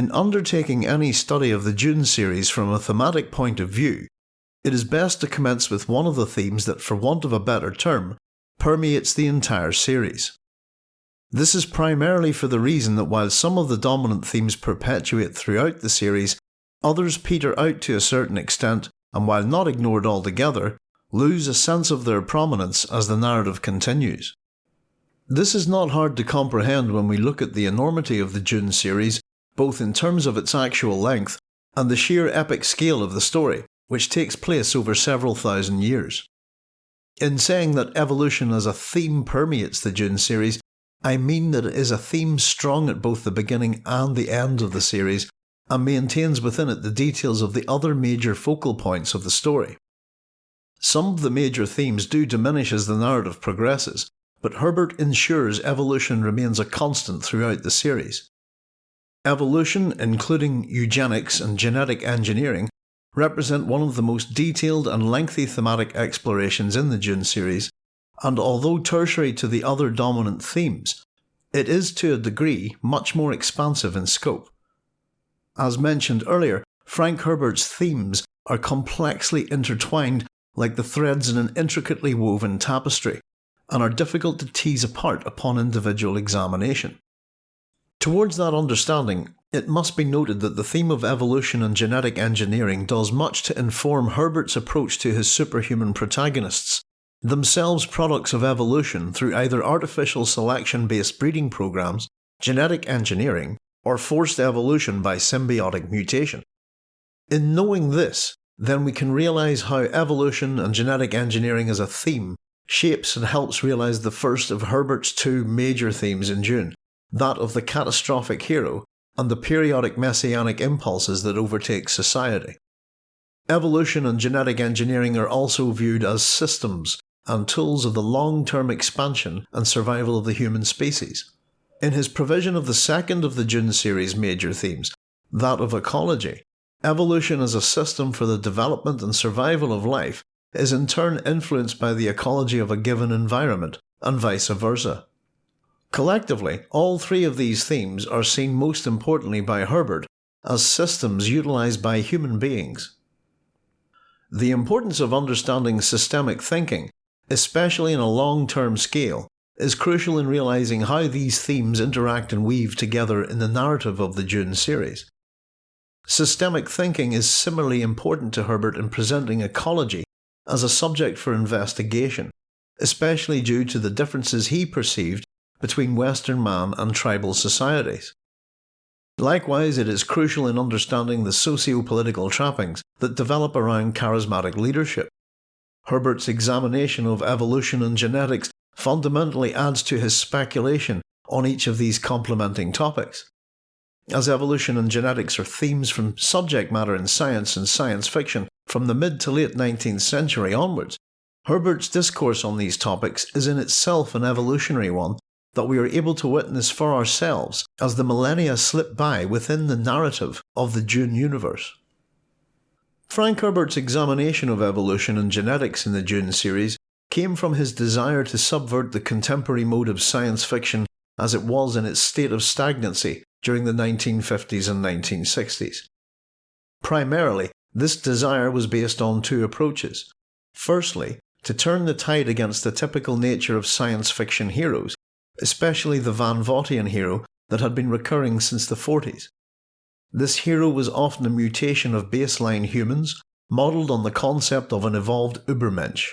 In undertaking any study of the Dune series from a thematic point of view, it is best to commence with one of the themes that, for want of a better term, permeates the entire series. This is primarily for the reason that while some of the dominant themes perpetuate throughout the series, others peter out to a certain extent and while not ignored altogether, lose a sense of their prominence as the narrative continues. This is not hard to comprehend when we look at the enormity of the Dune series, both in terms of its actual length and the sheer epic scale of the story, which takes place over several thousand years. In saying that evolution as a theme permeates the Dune series, I mean that it is a theme strong at both the beginning and the end of the series, and maintains within it the details of the other major focal points of the story. Some of the major themes do diminish as the narrative progresses, but Herbert ensures evolution remains a constant throughout the series. Evolution, including eugenics and genetic engineering, represent one of the most detailed and lengthy thematic explorations in the Dune series, and although tertiary to the other dominant themes, it is to a degree much more expansive in scope. As mentioned earlier, Frank Herbert's themes are complexly intertwined like the threads in an intricately woven tapestry, and are difficult to tease apart upon individual examination. Towards that understanding, it must be noted that the theme of evolution and genetic engineering does much to inform Herbert's approach to his superhuman protagonists, themselves products of evolution through either artificial selection based breeding programs, genetic engineering, or forced evolution by symbiotic mutation. In knowing this, then we can realise how evolution and genetic engineering as a theme shapes and helps realise the first of Herbert's two major themes in Dune that of the catastrophic hero and the periodic messianic impulses that overtake society. Evolution and genetic engineering are also viewed as systems and tools of the long term expansion and survival of the human species. In his provision of the second of the Dune series' major themes, that of ecology, evolution as a system for the development and survival of life is in turn influenced by the ecology of a given environment, and vice versa. Collectively, all three of these themes are seen most importantly by Herbert as systems utilised by human beings. The importance of understanding systemic thinking, especially in a long term scale, is crucial in realizing how these themes interact and weave together in the narrative of the Dune series. Systemic thinking is similarly important to Herbert in presenting ecology as a subject for investigation, especially due to the differences he perceived between Western man and tribal societies. Likewise, it is crucial in understanding the socio political trappings that develop around charismatic leadership. Herbert's examination of evolution and genetics fundamentally adds to his speculation on each of these complementing topics. As evolution and genetics are themes from subject matter in science and science fiction from the mid to late 19th century onwards, Herbert's discourse on these topics is in itself an evolutionary one that we are able to witness for ourselves as the millennia slip by within the narrative of the Dune universe. Frank Herbert's examination of evolution and genetics in the Dune series came from his desire to subvert the contemporary mode of science fiction as it was in its state of stagnancy during the 1950s and 1960s. Primarily, this desire was based on two approaches. Firstly, to turn the tide against the typical nature of science fiction heroes, especially the Van Vogtian hero that had been recurring since the 40s. This hero was often a mutation of baseline humans, modelled on the concept of an evolved Übermensch.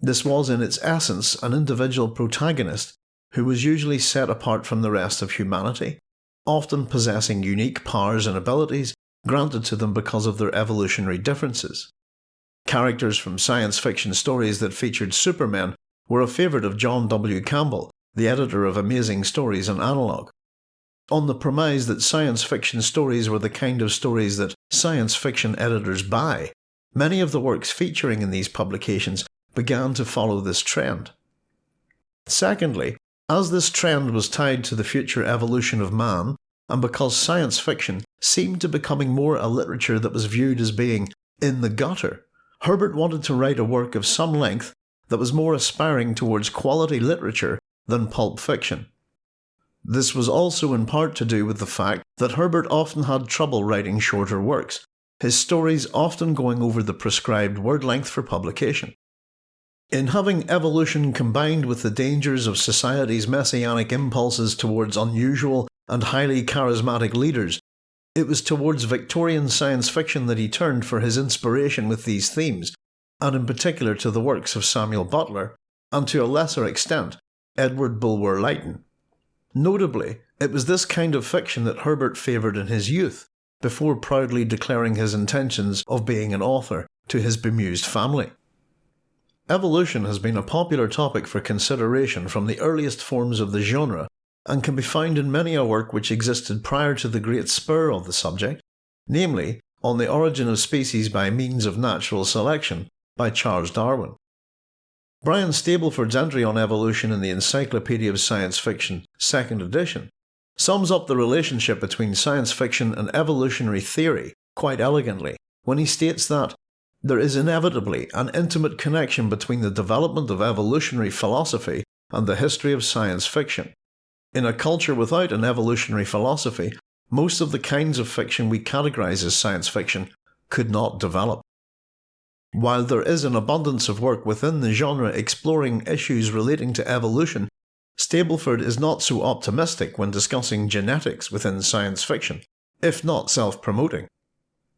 This was in its essence an individual protagonist who was usually set apart from the rest of humanity, often possessing unique powers and abilities granted to them because of their evolutionary differences. Characters from science fiction stories that featured supermen were a favourite of John W. Campbell, the editor of Amazing Stories and Analog. On the premise that science fiction stories were the kind of stories that science fiction editors buy, many of the works featuring in these publications began to follow this trend. Secondly, as this trend was tied to the future evolution of man, and because science fiction seemed to be becoming more a literature that was viewed as being in the gutter, Herbert wanted to write a work of some length that was more aspiring towards quality literature than pulp fiction. This was also in part to do with the fact that Herbert often had trouble writing shorter works, his stories often going over the prescribed word length for publication. In having evolution combined with the dangers of society's messianic impulses towards unusual and highly charismatic leaders, it was towards Victorian science fiction that he turned for his inspiration with these themes, and in particular to the works of Samuel Butler, and to a lesser extent, Edward Bulwer Lytton. Notably, it was this kind of fiction that Herbert favoured in his youth, before proudly declaring his intentions of being an author to his bemused family. Evolution has been a popular topic for consideration from the earliest forms of the genre, and can be found in many a work which existed prior to the great spur of the subject, namely, On the Origin of Species by Means of Natural Selection by Charles Darwin. Brian Stableford's entry on evolution in the Encyclopedia of Science Fiction, 2nd edition, sums up the relationship between science fiction and evolutionary theory quite elegantly when he states that there is inevitably an intimate connection between the development of evolutionary philosophy and the history of science fiction. In a culture without an evolutionary philosophy, most of the kinds of fiction we categorise as science fiction could not develop. While there is an abundance of work within the genre exploring issues relating to evolution, Stableford is not so optimistic when discussing genetics within science fiction, if not self promoting.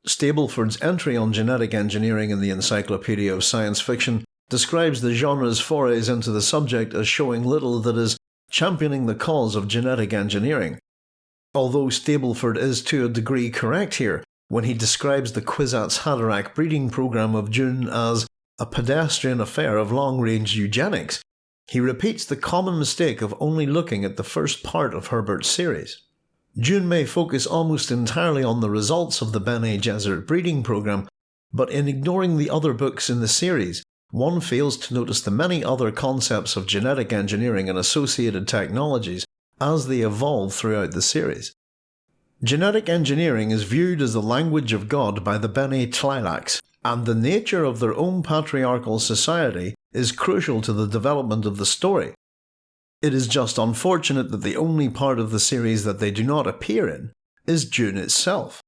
Stableford's entry on genetic engineering in the Encyclopedia of Science Fiction describes the genre's forays into the subject as showing little that is championing the cause of genetic engineering. Although Stableford is to a degree correct here when he describes the Kwisatz Haderach breeding program of Dune as a pedestrian affair of long range eugenics, he repeats the common mistake of only looking at the first part of Herbert's series. Dune may focus almost entirely on the results of the Bene Gesserit breeding program, but in ignoring the other books in the series, one fails to notice the many other concepts of genetic engineering and associated technologies as they evolve throughout the series. Genetic engineering is viewed as the language of God by the Bene Tleilax, and the nature of their own patriarchal society is crucial to the development of the story. It is just unfortunate that the only part of the series that they do not appear in is Dune itself.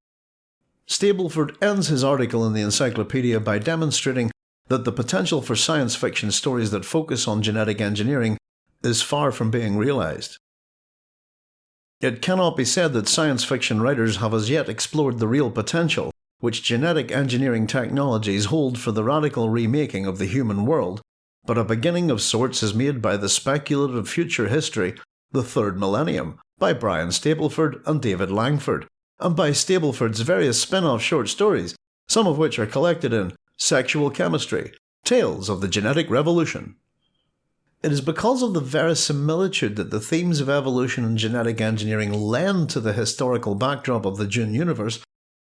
Stableford ends his article in the encyclopedia by demonstrating that the potential for science fiction stories that focus on genetic engineering is far from being realised. It cannot be said that science fiction writers have as yet explored the real potential which genetic engineering technologies hold for the radical remaking of the human world, but a beginning of sorts is made by the speculative future history, The Third Millennium, by Brian Stableford and David Langford, and by Stableford's various spin off short stories, some of which are collected in Sexual Chemistry Tales of the Genetic Revolution. It is because of the verisimilitude that the themes of evolution and genetic engineering lend to the historical backdrop of the Dune universe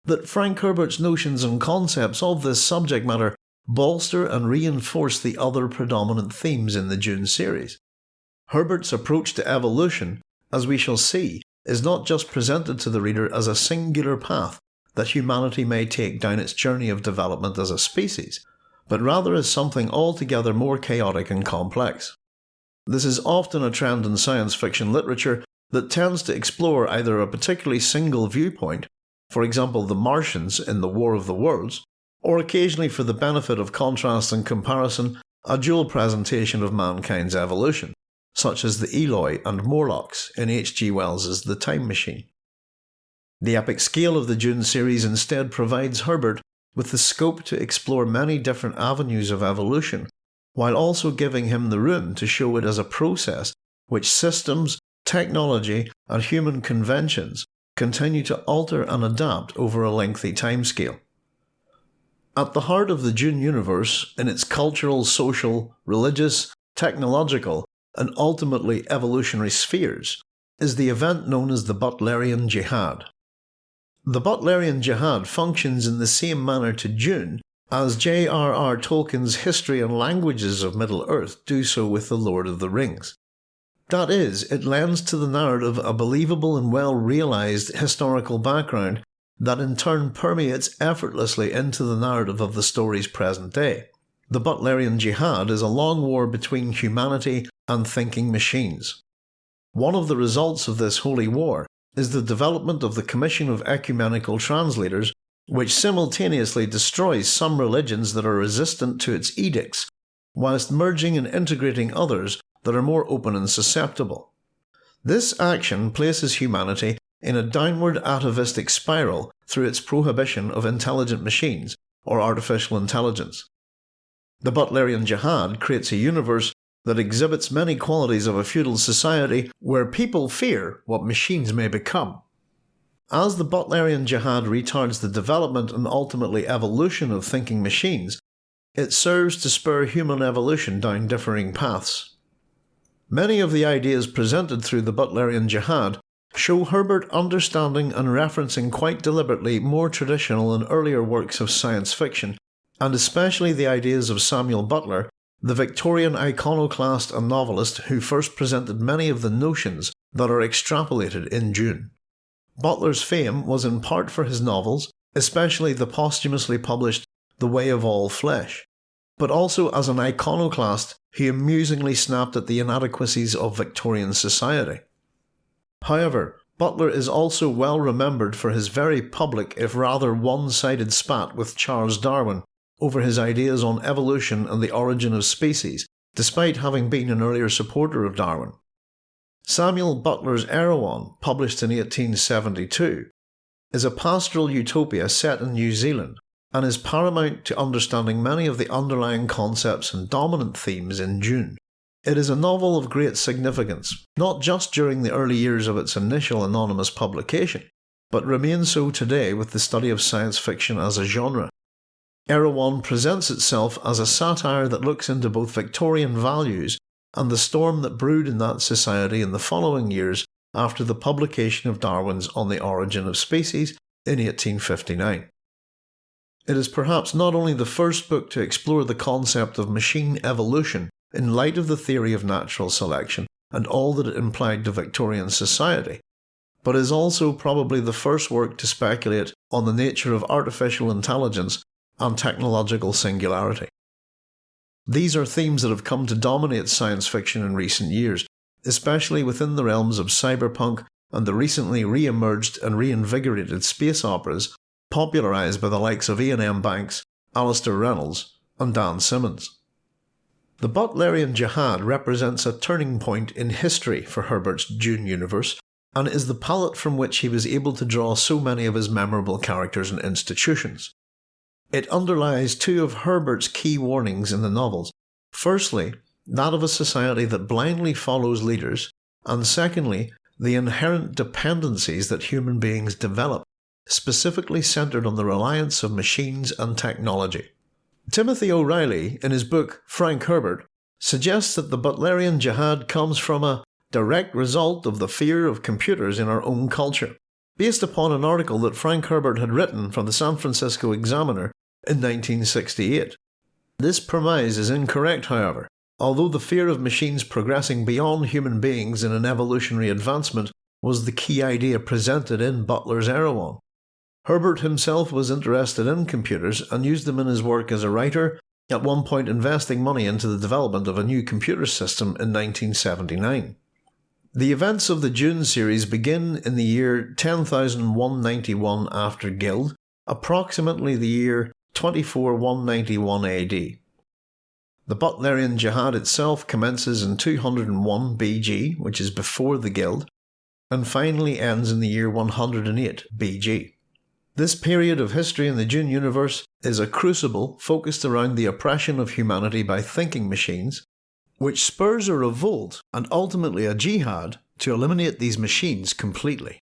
that Frank Herbert's notions and concepts of this subject matter bolster and reinforce the other predominant themes in the Dune series. Herbert's approach to evolution, as we shall see, is not just presented to the reader as a singular path that humanity may take down its journey of development as a species, but rather as something altogether more chaotic and complex. This is often a trend in science fiction literature that tends to explore either a particularly single viewpoint for example the Martians in the War of the Worlds, or occasionally for the benefit of contrast and comparison, a dual presentation of mankind's evolution, such as the Eloi and Morlocks in H.G. Wells's The Time Machine. The epic scale of the Dune series instead provides Herbert with the scope to explore many different avenues of evolution, while also giving him the room to show it as a process which systems, technology, and human conventions continue to alter and adapt over a lengthy timescale. At the heart of the Dune universe, in its cultural, social, religious, technological, and ultimately evolutionary spheres, is the event known as the Butlerian Jihad. The Butlerian Jihad functions in the same manner to Dune as J.R.R. Tolkien's History and Languages of Middle-earth do so with The Lord of the Rings. That is, it lends to the narrative a believable and well realised historical background that in turn permeates effortlessly into the narrative of the story's present day. The Butlerian Jihad is a long war between humanity and thinking machines. One of the results of this holy war is the development of the Commission of Ecumenical Translators, which simultaneously destroys some religions that are resistant to its edicts, whilst merging and integrating others that are more open and susceptible. This action places humanity in a downward atavistic spiral through its prohibition of intelligent machines, or artificial intelligence. The Butlerian Jihad creates a universe that exhibits many qualities of a feudal society where people fear what machines may become. As the Butlerian Jihad retards the development and ultimately evolution of thinking machines, it serves to spur human evolution down differing paths. Many of the ideas presented through the Butlerian Jihad show Herbert understanding and referencing quite deliberately more traditional and earlier works of science fiction, and especially the ideas of Samuel Butler, the Victorian iconoclast and novelist who first presented many of the notions that are extrapolated in Dune. Butler's fame was in part for his novels, especially the posthumously published The Way of All Flesh, but also as an iconoclast he amusingly snapped at the inadequacies of Victorian society. However, Butler is also well remembered for his very public, if rather one sided spat with Charles Darwin over his ideas on evolution and the origin of species, despite having been an earlier supporter of Darwin. Samuel Butler's Erewhon, published in 1872, is a pastoral utopia set in New Zealand and is paramount to understanding many of the underlying concepts and dominant themes in Dune. It is a novel of great significance, not just during the early years of its initial anonymous publication, but remains so today with the study of science fiction as a genre. Erewhon presents itself as a satire that looks into both Victorian values and the storm that brewed in that society in the following years after the publication of Darwin's On the Origin of Species in 1859. It is perhaps not only the first book to explore the concept of machine evolution in light of the theory of natural selection and all that it implied to Victorian society, but is also probably the first work to speculate on the nature of artificial intelligence and technological singularity. These are themes that have come to dominate science fiction in recent years, especially within the realms of cyberpunk and the recently re emerged and reinvigorated space operas popularised by the likes of Iain M. Banks, Alastair Reynolds, and Dan Simmons. The Butlerian Jihad represents a turning point in history for Herbert's Dune universe, and is the palette from which he was able to draw so many of his memorable characters and institutions. It underlies two of Herbert's key warnings in the novels. Firstly, that of a society that blindly follows leaders, and secondly, the inherent dependencies that human beings develop specifically centered on the reliance of machines and technology. Timothy O'Reilly, in his book Frank Herbert, suggests that the Butlerian Jihad comes from a direct result of the fear of computers in our own culture, based upon an article that Frank Herbert had written for the San Francisco Examiner in 1968. This premise is incorrect, however, although the fear of machines progressing beyond human beings in an evolutionary advancement was the key idea presented in Butler's Erewhon. Herbert himself was interested in computers and used them in his work as a writer, at one point investing money into the development of a new computer system in 1979. The events of the Dune series begin in the year 10191 after Guild, approximately the year 24191 AD. The Butlerian Jihad itself commences in 201 BG, which is before the Guild, and finally ends in the year 108 BG. This period of history in the Dune universe is a crucible focused around the oppression of humanity by thinking machines, which spurs a revolt and ultimately a jihad to eliminate these machines completely.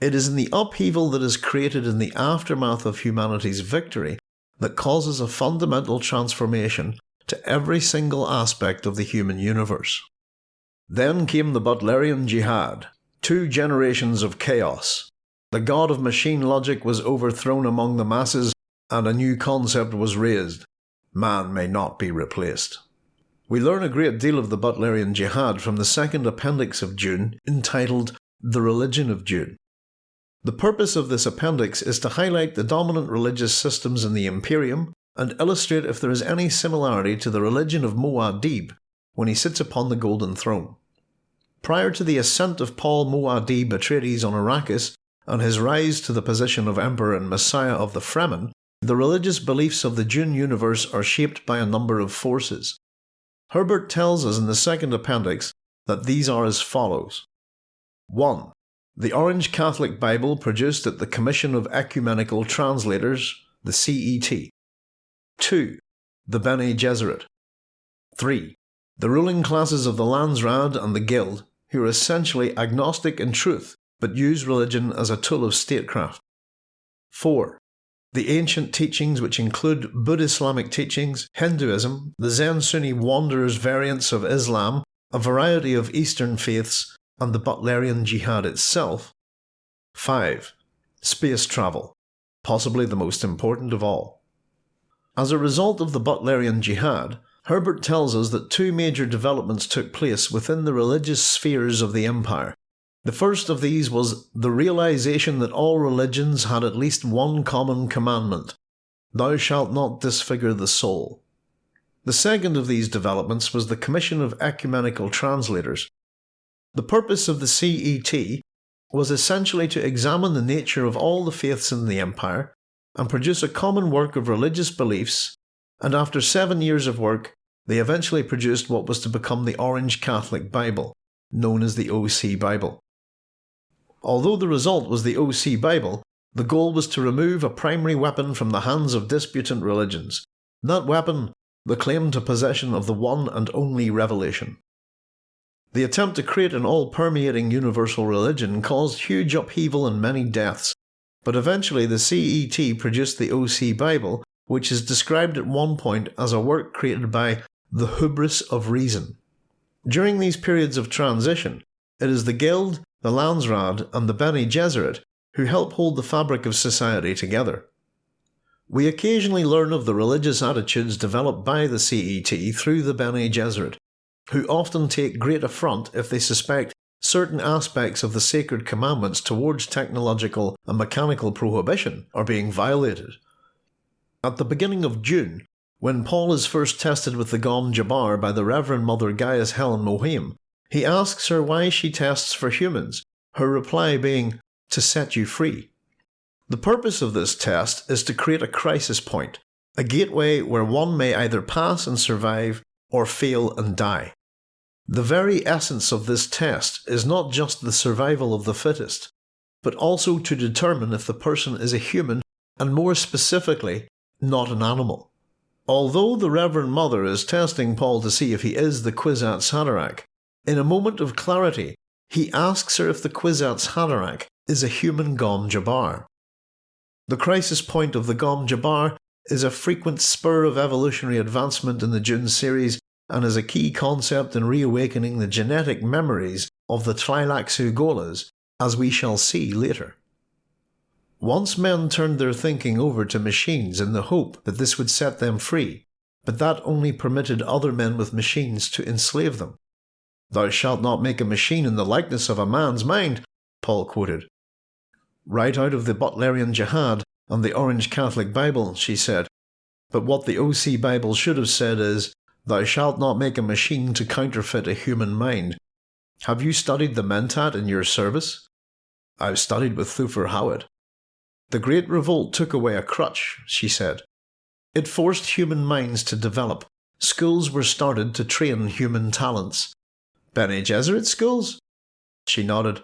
It is in the upheaval that is created in the aftermath of humanity's victory that causes a fundamental transformation to every single aspect of the human universe. Then came the Butlerian Jihad, two generations of chaos, the god of machine logic was overthrown among the masses, and a new concept was raised man may not be replaced. We learn a great deal of the Butlerian Jihad from the second appendix of Dune, entitled The Religion of Dune. The purpose of this appendix is to highlight the dominant religious systems in the Imperium and illustrate if there is any similarity to the religion of Muad'Dib when he sits upon the Golden Throne. prior to the ascent of Paul Muad'Dib Atreides on Arrakis and his rise to the position of Emperor and Messiah of the Fremen, the religious beliefs of the Dune universe are shaped by a number of forces. Herbert tells us in the second appendix that these are as follows 1. The Orange Catholic Bible produced at the Commission of Ecumenical Translators, the CET. 2. The Bene Gesserit. 3. The ruling classes of the Landsraad and the Guild, who are essentially agnostic in truth but use religion as a tool of statecraft. 4. The ancient teachings, which include Buddhist-Islamic teachings, Hinduism, the Zen Sunni wanderers variants of Islam, a variety of Eastern faiths, and the Butlerian Jihad itself. 5. Space travel, possibly the most important of all. As a result of the Butlerian Jihad, Herbert tells us that two major developments took place within the religious spheres of the Empire. The first of these was the realization that all religions had at least one common commandment Thou shalt not disfigure the soul. The second of these developments was the Commission of Ecumenical Translators, the purpose of the CET was essentially to examine the nature of all the faiths in the empire and produce a common work of religious beliefs, and after seven years of work, they eventually produced what was to become the Orange Catholic Bible, known as the OC Bible. Although the result was the OC Bible, the goal was to remove a primary weapon from the hands of disputant religions. That weapon, the claim to possession of the one and only revelation. The attempt to create an all permeating universal religion caused huge upheaval and many deaths, but eventually the CET produced the OC Bible, which is described at one point as a work created by the hubris of reason. During these periods of transition, it is the Guild, the Landsraad, and the Bene Gesserit who help hold the fabric of society together. We occasionally learn of the religious attitudes developed by the CET through the Bene Gesserit, who often take great affront if they suspect certain aspects of the sacred commandments towards technological and mechanical prohibition are being violated. At the beginning of Dune, when Paul is first tested with the Gom Jabbar by the Reverend Mother Gaius Helen Mohiam, he asks her why she tests for humans, her reply being, to set you free. The purpose of this test is to create a crisis point, a gateway where one may either pass and survive or fail and die. The very essence of this test is not just the survival of the fittest, but also to determine if the person is a human and more specifically, not an animal. Although the Reverend Mother is testing Paul to see if he is the Kwisatz Haderach, in a moment of clarity, he asks her if the Kwisatz Haderach is a human Gom Jabbar. The crisis point of the Gom Jabbar is a frequent spur of evolutionary advancement in the Dune series and is a key concept in reawakening the genetic memories of the Tleilaxu Gholas, as we shall see later. Once men turned their thinking over to machines in the hope that this would set them free, but that only permitted other men with machines to enslave them. Thou shalt not make a machine in the likeness of a man's mind, Paul quoted. Right out of the Butlerian Jihad and the Orange Catholic Bible, she said. But what the OC Bible should have said is, Thou shalt not make a machine to counterfeit a human mind. Have you studied the Mentat in your service? I've studied with Thufir Hawat. The Great Revolt took away a crutch, she said. It forced human minds to develop. Schools were started to train human talents. Bene Gesserit schools? She nodded.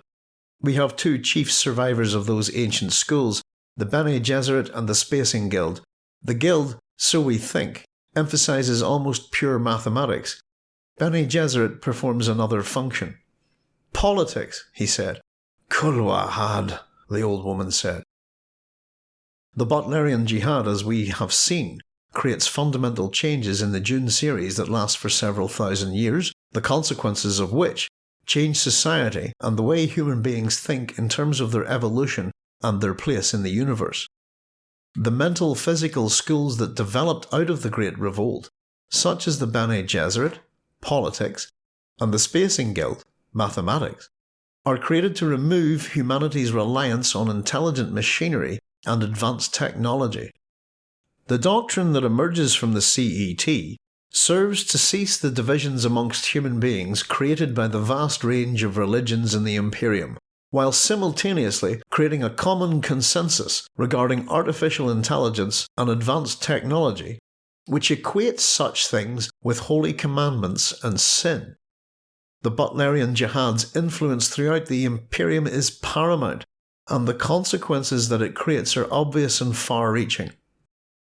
We have two chief survivors of those ancient schools, the Bene Gesserit and the Spacing Guild. The Guild, so we think, emphasizes almost pure mathematics. Bene Gesserit performs another function. Politics, he said. Kull wahad, the old woman said. The Butlerian Jihad, as we have seen, creates fundamental changes in the Dune series that last for several thousand years, the consequences of which change society and the way human beings think in terms of their evolution and their place in the universe. The mental physical schools that developed out of the Great Revolt, such as the Bene Gesserit, politics, and the Spacing Guild, mathematics, are created to remove humanity's reliance on intelligent machinery and advanced technology. The doctrine that emerges from the CET serves to cease the divisions amongst human beings created by the vast range of religions in the Imperium, while simultaneously creating a common consensus regarding artificial intelligence and advanced technology, which equates such things with holy commandments and sin. The Butlerian Jihad's influence throughout the Imperium is paramount, and the consequences that it creates are obvious and far reaching.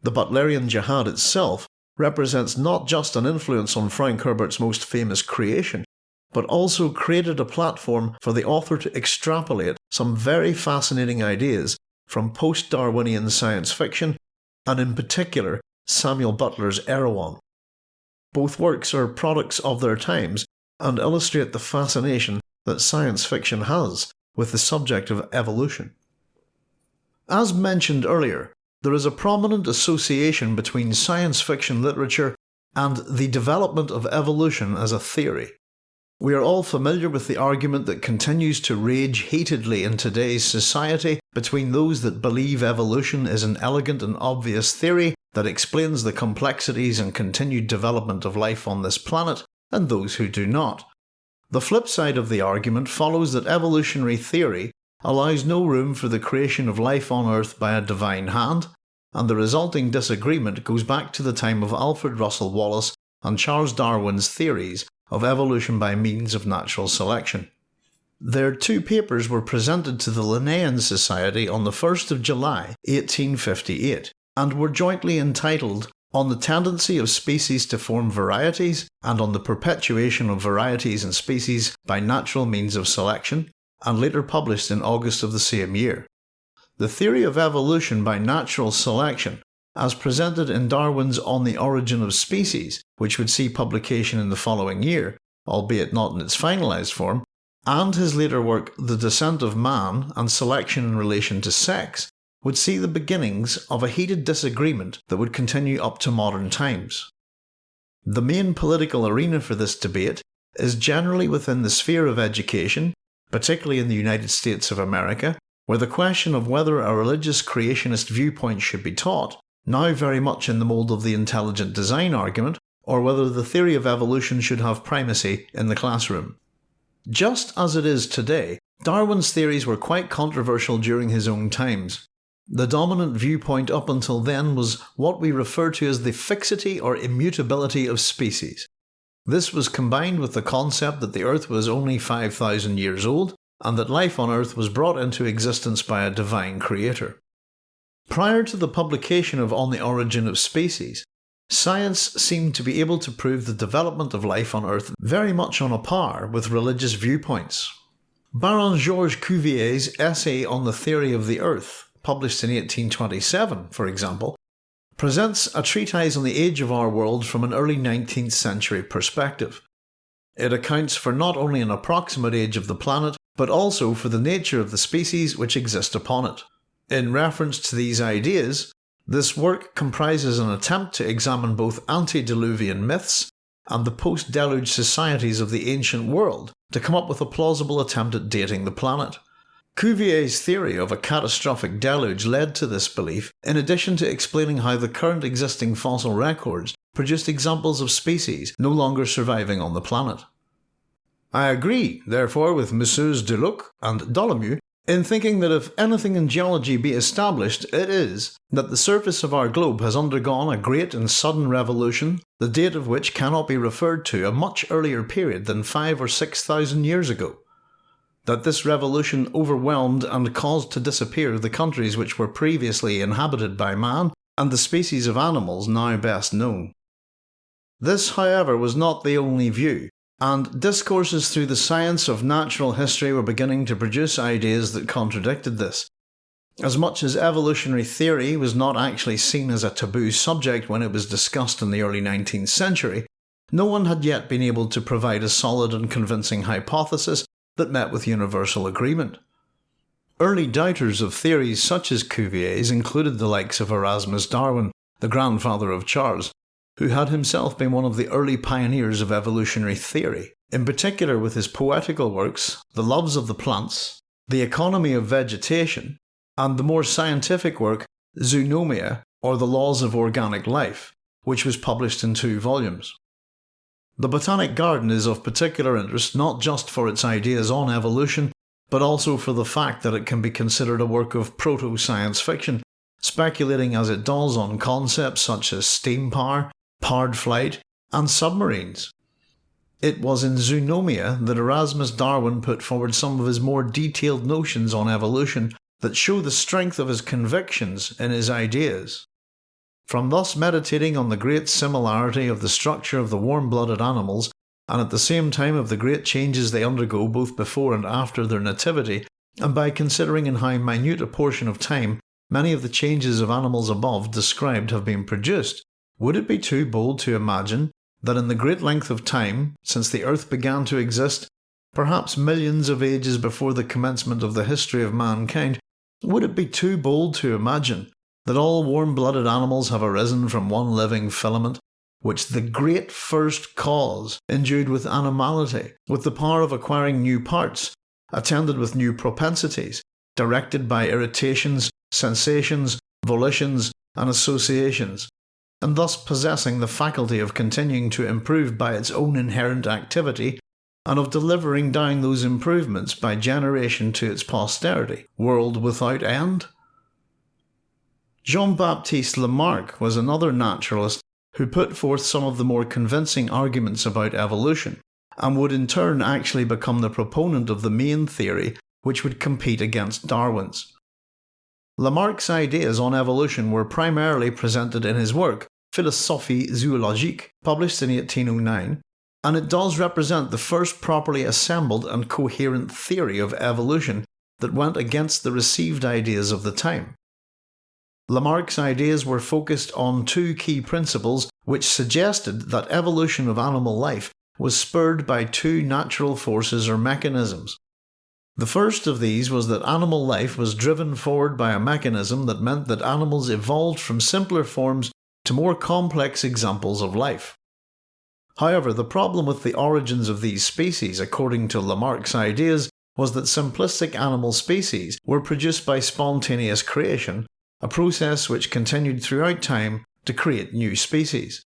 The Butlerian Jihad itself represents not just an influence on Frank Herbert's most famous creation, but also created a platform for the author to extrapolate some very fascinating ideas from post Darwinian science fiction, and in particular Samuel Butler's Erewhon. Both works are products of their times and illustrate the fascination that science fiction has with the subject of evolution. As mentioned earlier, there is a prominent association between science fiction literature and the development of evolution as a theory. We are all familiar with the argument that continues to rage heatedly in today's society between those that believe evolution is an elegant and obvious theory that explains the complexities and continued development of life on this planet, and those who do not. The flip side of the argument follows that evolutionary theory allows no room for the creation of life on Earth by a divine hand, and the resulting disagreement goes back to the time of Alfred Russel Wallace and Charles Darwin's theories of evolution by means of natural selection. Their two papers were presented to the Linnean Society on the 1st of July 1858 and were jointly entitled On the Tendency of Species to Form Varieties and on the Perpetuation of Varieties and Species by Natural Means of Selection, and later published in August of the same year. The theory of evolution by natural selection as presented in Darwin's On the Origin of Species, which would see publication in the following year, albeit not in its finalised form, and his later work The Descent of Man and Selection in Relation to Sex, would see the beginnings of a heated disagreement that would continue up to modern times. The main political arena for this debate is generally within the sphere of education, particularly in the United States of America, where the question of whether a religious creationist viewpoint should be taught now very much in the mould of the intelligent design argument, or whether the theory of evolution should have primacy in the classroom. Just as it is today, Darwin's theories were quite controversial during his own times. The dominant viewpoint up until then was what we refer to as the fixity or immutability of species. This was combined with the concept that the Earth was only 5,000 years old and that life on Earth was brought into existence by a divine creator. Prior to the publication of On the Origin of Species, science seemed to be able to prove the development of life on Earth very much on a par with religious viewpoints. Baron Georges Cuvier's essay on the theory of the Earth, published in 1827, for example, presents a treatise on the age of our world from an early 19th century perspective. It accounts for not only an approximate age of the planet, but also for the nature of the species which exist upon it. In reference to these ideas, this work comprises an attempt to examine both antediluvian myths and the post deluge societies of the ancient world to come up with a plausible attempt at dating the planet. Cuvier's theory of a catastrophic deluge led to this belief, in addition to explaining how the current existing fossil records produced examples of species no longer surviving on the planet. I agree, therefore, with Messieurs Deluc and Dolomieu in thinking that if anything in geology be established, it is that the surface of our globe has undergone a great and sudden revolution, the date of which cannot be referred to a much earlier period than five or six thousand years ago. That this revolution overwhelmed and caused to disappear the countries which were previously inhabited by man, and the species of animals now best known. This, however, was not the only view, and discourses through the science of natural history were beginning to produce ideas that contradicted this. As much as evolutionary theory was not actually seen as a taboo subject when it was discussed in the early 19th century, no one had yet been able to provide a solid and convincing hypothesis that met with universal agreement. Early doubters of theories such as Cuvier's included the likes of Erasmus Darwin, the grandfather of Charles, who had himself been one of the early pioneers of evolutionary theory, in particular with his poetical works The Loves of the Plants, The Economy of Vegetation, and the more scientific work Zoonomia or The Laws of Organic Life, which was published in two volumes. The Botanic Garden is of particular interest not just for its ideas on evolution, but also for the fact that it can be considered a work of proto science fiction, speculating as it does on concepts such as steam power, powered flight, and submarines. It was in Zoonomia that Erasmus Darwin put forward some of his more detailed notions on evolution that show the strength of his convictions in his ideas. From thus meditating on the great similarity of the structure of the warm blooded animals and at the same time of the great changes they undergo both before and after their nativity, and by considering in how minute a portion of time many of the changes of animals above described have been produced, would it be too bold to imagine that in the great length of time since the earth began to exist, perhaps millions of ages before the commencement of the history of mankind, would it be too bold to imagine that all warm blooded animals have arisen from one living filament, which the great first cause endued with animality, with the power of acquiring new parts, attended with new propensities, directed by irritations, sensations, volitions, and associations, and thus possessing the faculty of continuing to improve by its own inherent activity, and of delivering down those improvements by generation to its posterity, world without end? Jean Baptiste Lamarck was another naturalist who put forth some of the more convincing arguments about evolution, and would in turn actually become the proponent of the main theory which would compete against Darwin's. Lamarck's ideas on evolution were primarily presented in his work Philosophie zoologique, published in 1809, and it does represent the first properly assembled and coherent theory of evolution that went against the received ideas of the time. Lamarck's ideas were focused on two key principles which suggested that evolution of animal life was spurred by two natural forces or mechanisms. The first of these was that animal life was driven forward by a mechanism that meant that animals evolved from simpler forms to more complex examples of life. However, the problem with the origins of these species, according to Lamarck's ideas, was that simplistic animal species were produced by spontaneous creation a process which continued throughout time to create new species.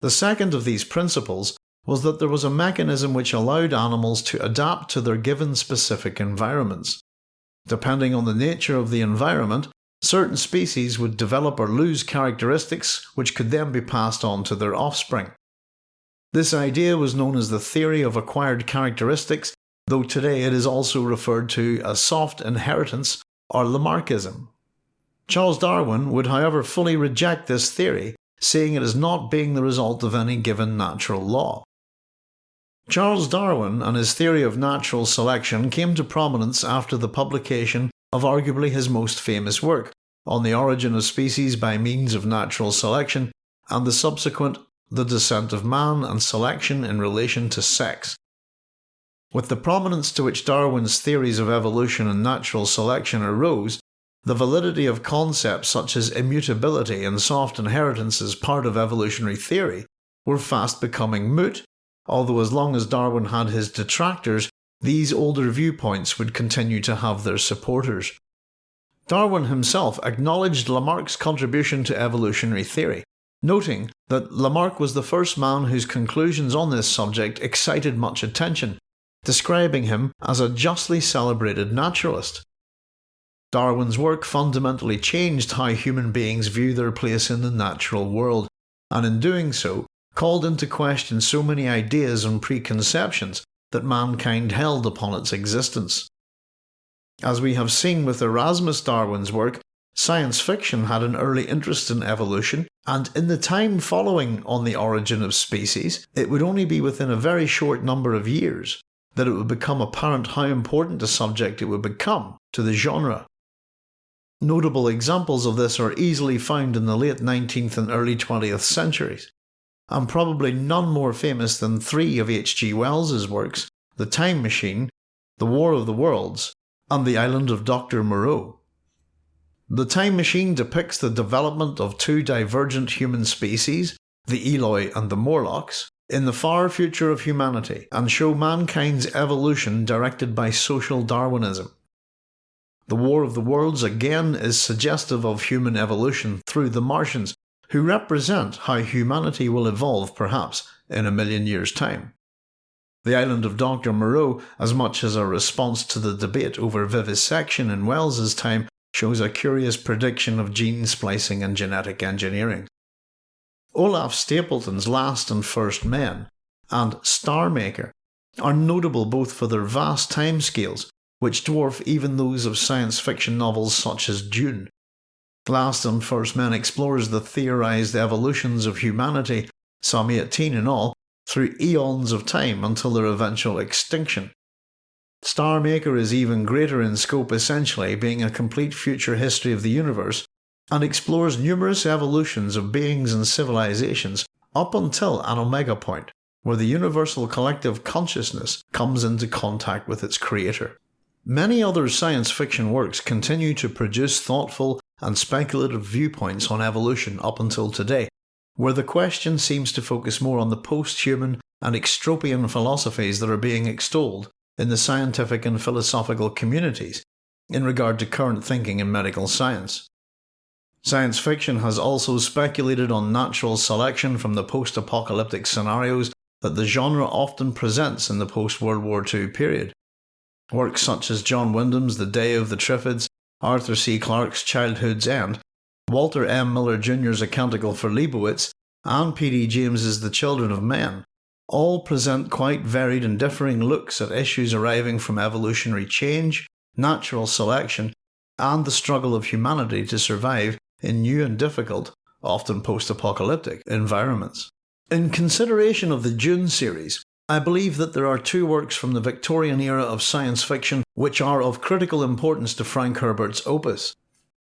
The second of these principles was that there was a mechanism which allowed animals to adapt to their given specific environments. Depending on the nature of the environment, certain species would develop or lose characteristics which could then be passed on to their offspring. This idea was known as the theory of acquired characteristics, though today it is also referred to as soft inheritance or Lamarckism. Charles Darwin would however fully reject this theory, seeing it as not being the result of any given natural law. Charles Darwin and his theory of natural selection came to prominence after the publication of arguably his most famous work, On the Origin of Species by Means of Natural Selection, and the subsequent The Descent of Man and Selection in Relation to Sex. With the prominence to which Darwin's theories of evolution and natural selection arose, the validity of concepts such as immutability and soft inheritance as part of evolutionary theory were fast becoming moot, although as long as Darwin had his detractors, these older viewpoints would continue to have their supporters. Darwin himself acknowledged Lamarck's contribution to evolutionary theory, noting that Lamarck was the first man whose conclusions on this subject excited much attention, describing him as a justly celebrated naturalist. Darwin's work fundamentally changed how human beings view their place in the natural world, and in doing so, called into question so many ideas and preconceptions that mankind held upon its existence. As we have seen with Erasmus Darwin's work, science fiction had an early interest in evolution, and in the time following On the Origin of Species, it would only be within a very short number of years that it would become apparent how important a subject it would become to the genre. Notable examples of this are easily found in the late 19th and early 20th centuries, and probably none more famous than three of H.G. Wells's works The Time Machine, The War of the Worlds, and The Island of Dr. Moreau. The Time Machine depicts the development of two divergent human species, the Eloi and the Morlocks, in the far future of humanity and show mankind's evolution directed by social Darwinism. The War of the Worlds again is suggestive of human evolution through the Martians, who represent how humanity will evolve perhaps in a million years' time. The island of Dr. Moreau, as much as a response to the debate over vivisection in Wells's time, shows a curious prediction of gene splicing and genetic engineering. Olaf Stapledon's Last and First Men and Star Maker are notable both for their vast timescales, which dwarf even those of science fiction novels such as Dune. Last and First Man explores the theorised evolutions of humanity, some 18 in all, through eons of time until their eventual extinction. Star Maker is even greater in scope essentially, being a complete future history of the universe, and explores numerous evolutions of beings and civilizations up until an omega point, where the universal collective consciousness comes into contact with its creator. Many other science fiction works continue to produce thoughtful and speculative viewpoints on evolution up until today, where the question seems to focus more on the post-human and extropian philosophies that are being extolled in the scientific and philosophical communities in regard to current thinking in medical science. Science fiction has also speculated on natural selection from the post-apocalyptic scenarios that the genre often presents in the post-World War II period. Works such as John Wyndham's The Day of the Triffids, Arthur C. Clarke's Childhood's End, Walter M. Miller Jr.'s A Canticle for Leibowitz, and P.D. James's The Children of Men all present quite varied and differing looks at issues arising from evolutionary change, natural selection, and the struggle of humanity to survive in new and difficult, often post-apocalyptic, environments. In consideration of the Dune series, I believe that there are two works from the Victorian era of science fiction which are of critical importance to Frank Herbert's opus.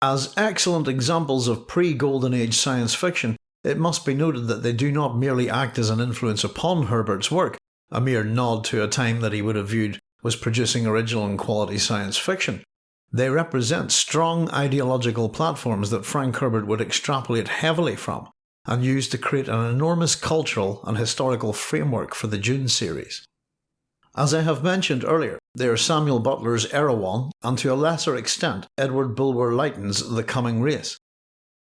As excellent examples of pre-Golden Age science fiction, it must be noted that they do not merely act as an influence upon Herbert's work, a mere nod to a time that he would have viewed was producing original and quality science fiction. They represent strong ideological platforms that Frank Herbert would extrapolate heavily from, and used to create an enormous cultural and historical framework for the Dune series. As I have mentioned earlier, they are Samuel Butler's Erewhon, and to a lesser extent Edward Bulwer Lytton's The Coming Race.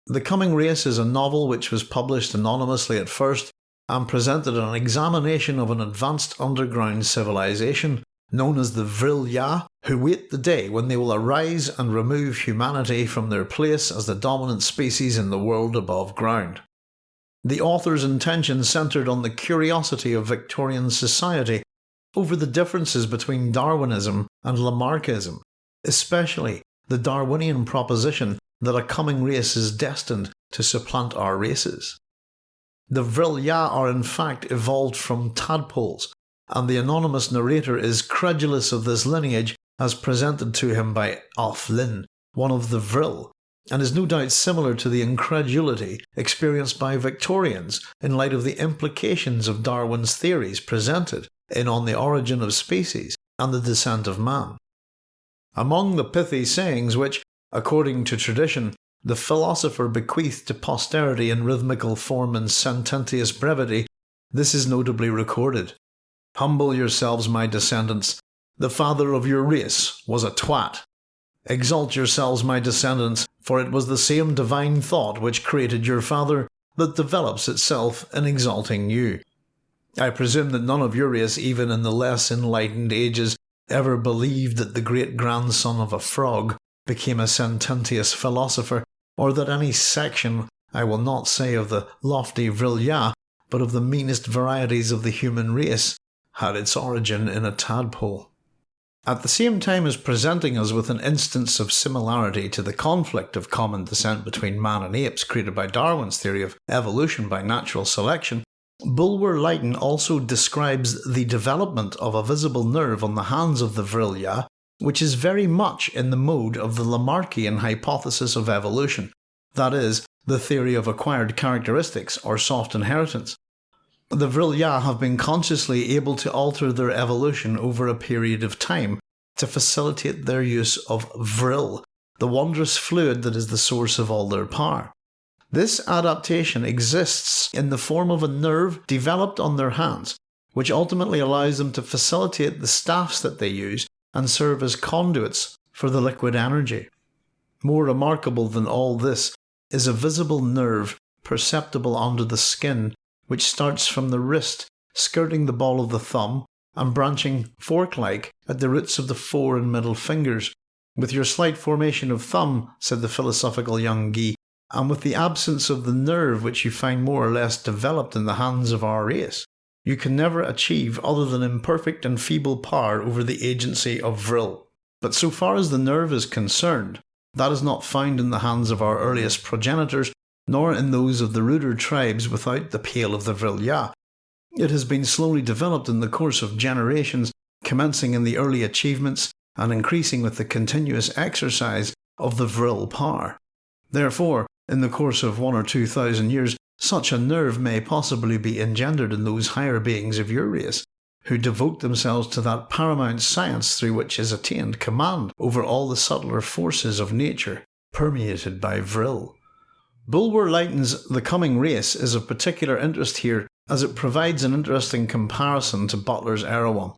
The Coming Race is a novel which was published anonymously at first and presented an examination of an advanced underground civilization known as the Vril Ya, who wait the day when they will arise and remove humanity from their place as the dominant species in the world above ground. The author's intention centred on the curiosity of Victorian society over the differences between Darwinism and Lamarckism, especially the Darwinian proposition that a coming race is destined to supplant our races. The Vril Ya are in fact evolved from tadpoles, and the anonymous narrator is credulous of this lineage as presented to him by Aph-Lin, one of the Vril, and is no doubt similar to the incredulity experienced by Victorians in light of the implications of Darwin's theories presented in On the Origin of Species and the Descent of Man. Among the pithy sayings which, according to tradition, the philosopher bequeathed to posterity in rhythmical form and sententious brevity, this is notably recorded. Humble yourselves, my descendants. The father of your race was a twat. Exalt yourselves, my descendants, for it was the same divine thought which created your father that develops itself in exalting you. I presume that none of your race, even in the less enlightened ages, ever believed that the great grandson of a frog became a sententious philosopher, or that any section, I will not say of the lofty Vril Ya, but of the meanest varieties of the human race, had its origin in a tadpole. At the same time as presenting us with an instance of similarity to the conflict of common descent between man and apes created by Darwin's theory of evolution by natural selection, Bulwer Lytton also describes the development of a visible nerve on the hands of the Vril Ya, which is very much in the mode of the Lamarckian hypothesis of evolution, that is, the theory of acquired characteristics or soft inheritance. The Vril Ya have been consciously able to alter their evolution over a period of time to facilitate their use of Vril, the wondrous fluid that is the source of all their power. This adaptation exists in the form of a nerve developed on their hands, which ultimately allows them to facilitate the staffs that they use and serve as conduits for the liquid energy. More remarkable than all this is a visible nerve perceptible under the skin, which starts from the wrist, skirting the ball of the thumb, and branching fork like at the roots of the fore and middle fingers. With your slight formation of thumb, said the philosophical young Gy, and with the absence of the nerve which you find more or less developed in the hands of our race, you can never achieve other than imperfect and feeble power over the agency of vril. But so far as the nerve is concerned, that is not found in the hands of our earliest progenitors, nor in those of the ruder tribes without the pale of the vril ya. It has been slowly developed in the course of generations, commencing in the early achievements and increasing with the continuous exercise of the vril power. Therefore, in the course of one or two thousand years, such a nerve may possibly be engendered in those higher beings of your race, who devote themselves to that paramount science through which is attained command over all the subtler forces of nature, permeated by vril. Bulwer Lytton's The Coming Race is of particular interest here as it provides an interesting comparison to Butler's Erewhon.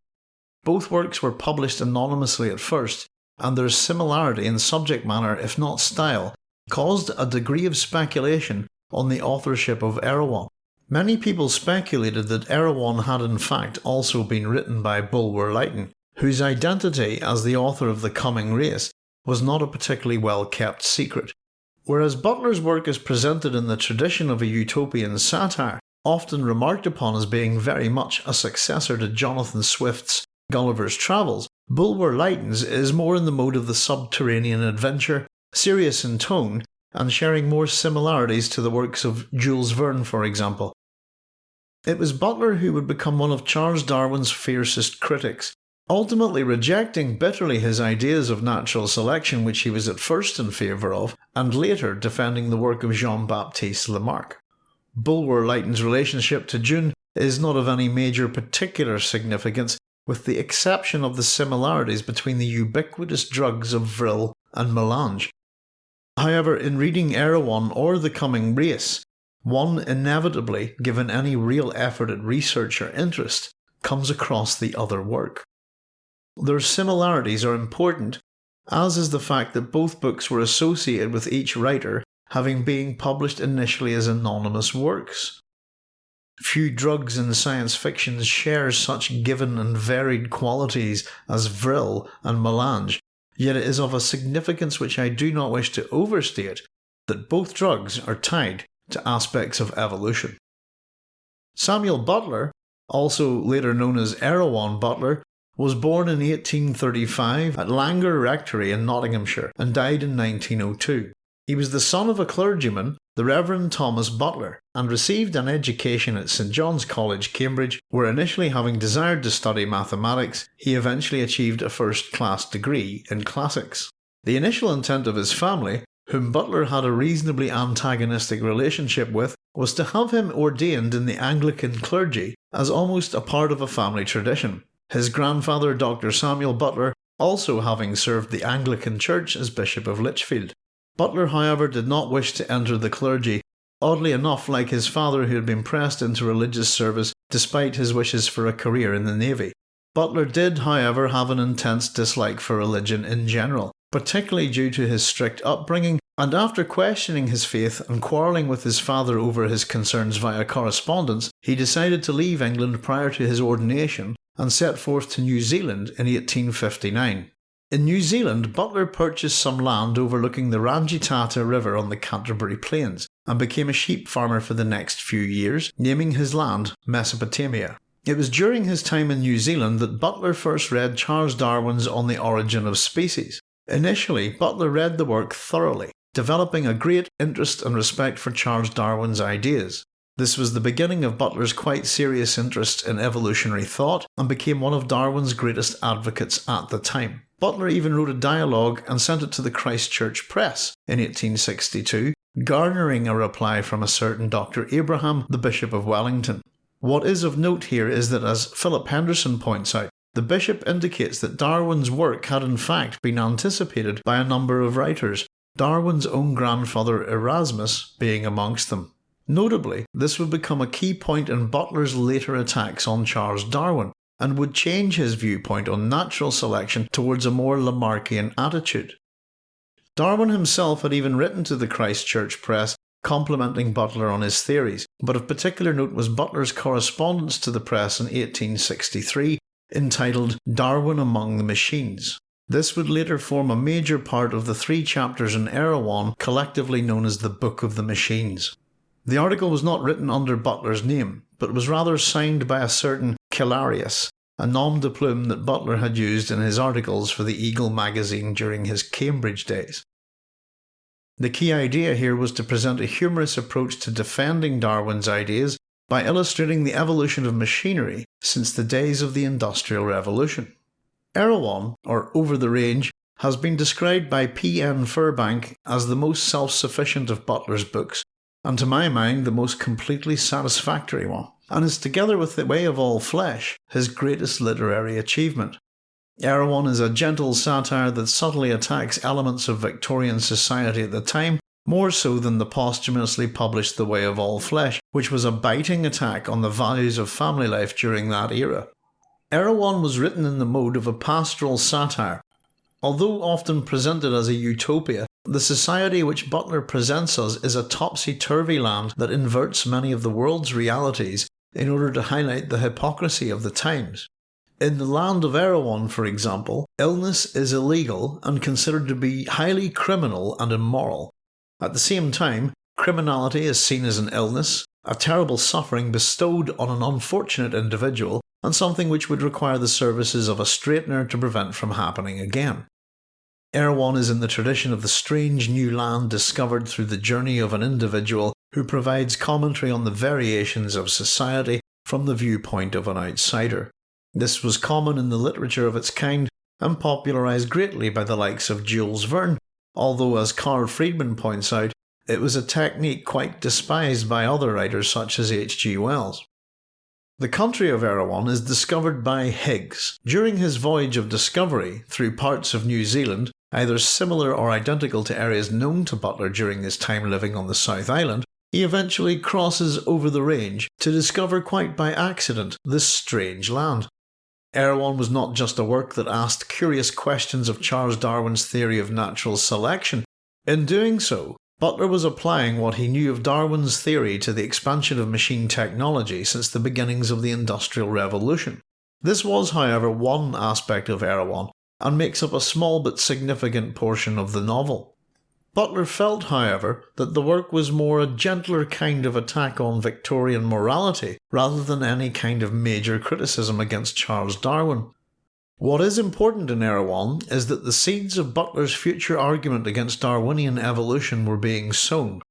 Both works were published anonymously at first, and their similarity in subject matter, if not style, caused a degree of speculation on the authorship of Erewhon. Many people speculated that Erewhon had in fact also been written by Bulwer Lytton, whose identity as the author of The Coming Race was not a particularly well kept secret. Whereas Butler's work is presented in the tradition of a utopian satire, often remarked upon as being very much a successor to Jonathan Swift's Gulliver's Travels, Bulwer Lytton's is more in the mode of the subterranean adventure, serious in tone, and sharing more similarities to the works of Jules Verne, for example. It was Butler who would become one of Charles Darwin's fiercest critics, ultimately rejecting bitterly his ideas of natural selection, which he was at first in favour of, and later defending the work of Jean Baptiste Lamarck. Bulwer Lytton's relationship to Dune is not of any major particular significance, with the exception of the similarities between the ubiquitous drugs of vril and melange, However, in reading Erewhon or The Coming Race, one inevitably, given any real effort at research or interest, comes across the other work. Their similarities are important, as is the fact that both books were associated with each writer having been published initially as anonymous works. Few drugs in science fiction share such given and varied qualities as vril and melange, Yet it is of a significance which I do not wish to overstate that both drugs are tied to aspects of evolution. Samuel Butler, also later known as Erewhon Butler, was born in 1835 at Langar Rectory in Nottinghamshire and died in 1902. He was the son of a clergyman the Reverend Thomas Butler, and received an education at St John's College, Cambridge, where initially having desired to study mathematics, he eventually achieved a first class degree in classics. The initial intent of his family, whom Butler had a reasonably antagonistic relationship with, was to have him ordained in the Anglican clergy as almost a part of a family tradition. His grandfather, Dr. Samuel Butler, also having served the Anglican Church as Bishop of Lichfield. Butler, however, did not wish to enter the clergy, oddly enough like his father who had been pressed into religious service despite his wishes for a career in the navy. Butler did, however, have an intense dislike for religion in general, particularly due to his strict upbringing, and after questioning his faith and quarrelling with his father over his concerns via correspondence, he decided to leave England prior to his ordination and set forth to New Zealand in 1859. In New Zealand, Butler purchased some land overlooking the Rangitata River on the Canterbury Plains and became a sheep farmer for the next few years, naming his land Mesopotamia. It was during his time in New Zealand that Butler first read Charles Darwin's On the Origin of Species. Initially, Butler read the work thoroughly, developing a great interest and respect for Charles Darwin's ideas. This was the beginning of Butler's quite serious interest in evolutionary thought and became one of Darwin's greatest advocates at the time. Butler even wrote a dialogue and sent it to the Christchurch Press in 1862, garnering a reply from a certain Dr. Abraham, the Bishop of Wellington. What is of note here is that, as Philip Henderson points out, the bishop indicates that Darwin's work had in fact been anticipated by a number of writers, Darwin's own grandfather Erasmus being amongst them. Notably, this would become a key point in Butler's later attacks on Charles Darwin, and would change his viewpoint on natural selection towards a more Lamarckian attitude. Darwin himself had even written to the Christchurch Press complimenting Butler on his theories, but of particular note was Butler's correspondence to the press in 1863 entitled Darwin Among the Machines. This would later form a major part of the three chapters in Erewhon collectively known as the Book of the Machines. The article was not written under Butler's name, but was rather signed by a certain Cellarius, a nom de plume that Butler had used in his articles for the Eagle magazine during his Cambridge days. The key idea here was to present a humorous approach to defending Darwin's ideas by illustrating the evolution of machinery since the days of the Industrial Revolution. Erewhon, or Over the Range, has been described by P. N. Furbank as the most self sufficient of Butler's books, and to my mind the most completely satisfactory one, and is together with The Way of All Flesh his greatest literary achievement. Erewhon is a gentle satire that subtly attacks elements of Victorian society at the time, more so than the posthumously published The Way of All Flesh, which was a biting attack on the values of family life during that era. Erewhon was written in the mode of a pastoral satire. Although often presented as a utopia, the society which Butler presents us is a topsy turvy land that inverts many of the world's realities in order to highlight the hypocrisy of the times. In the land of Erewhon, for example, illness is illegal and considered to be highly criminal and immoral. At the same time, criminality is seen as an illness, a terrible suffering bestowed on an unfortunate individual, and something which would require the services of a straightener to prevent from happening again. Erewhon is in the tradition of the strange new land discovered through the journey of an individual who provides commentary on the variations of society from the viewpoint of an outsider. This was common in the literature of its kind and popularised greatly by the likes of Jules Verne, although, as Carl Friedman points out, it was a technique quite despised by other writers such as H.G. Wells. The country of Erewhon is discovered by Higgs. During his voyage of discovery through parts of New Zealand, either similar or identical to areas known to Butler during his time living on the South Island, he eventually crosses over the range to discover quite by accident this strange land. Erewhon was not just a work that asked curious questions of Charles Darwin's theory of natural selection. In doing so, Butler was applying what he knew of Darwin's theory to the expansion of machine technology since the beginnings of the Industrial Revolution. This was, however, one aspect of Erewhon, and makes up a small but significant portion of the novel. Butler felt, however, that the work was more a gentler kind of attack on Victorian morality rather than any kind of major criticism against Charles Darwin. What is important in Erewhon is that the seeds of Butler's future argument against Darwinian evolution were being sown.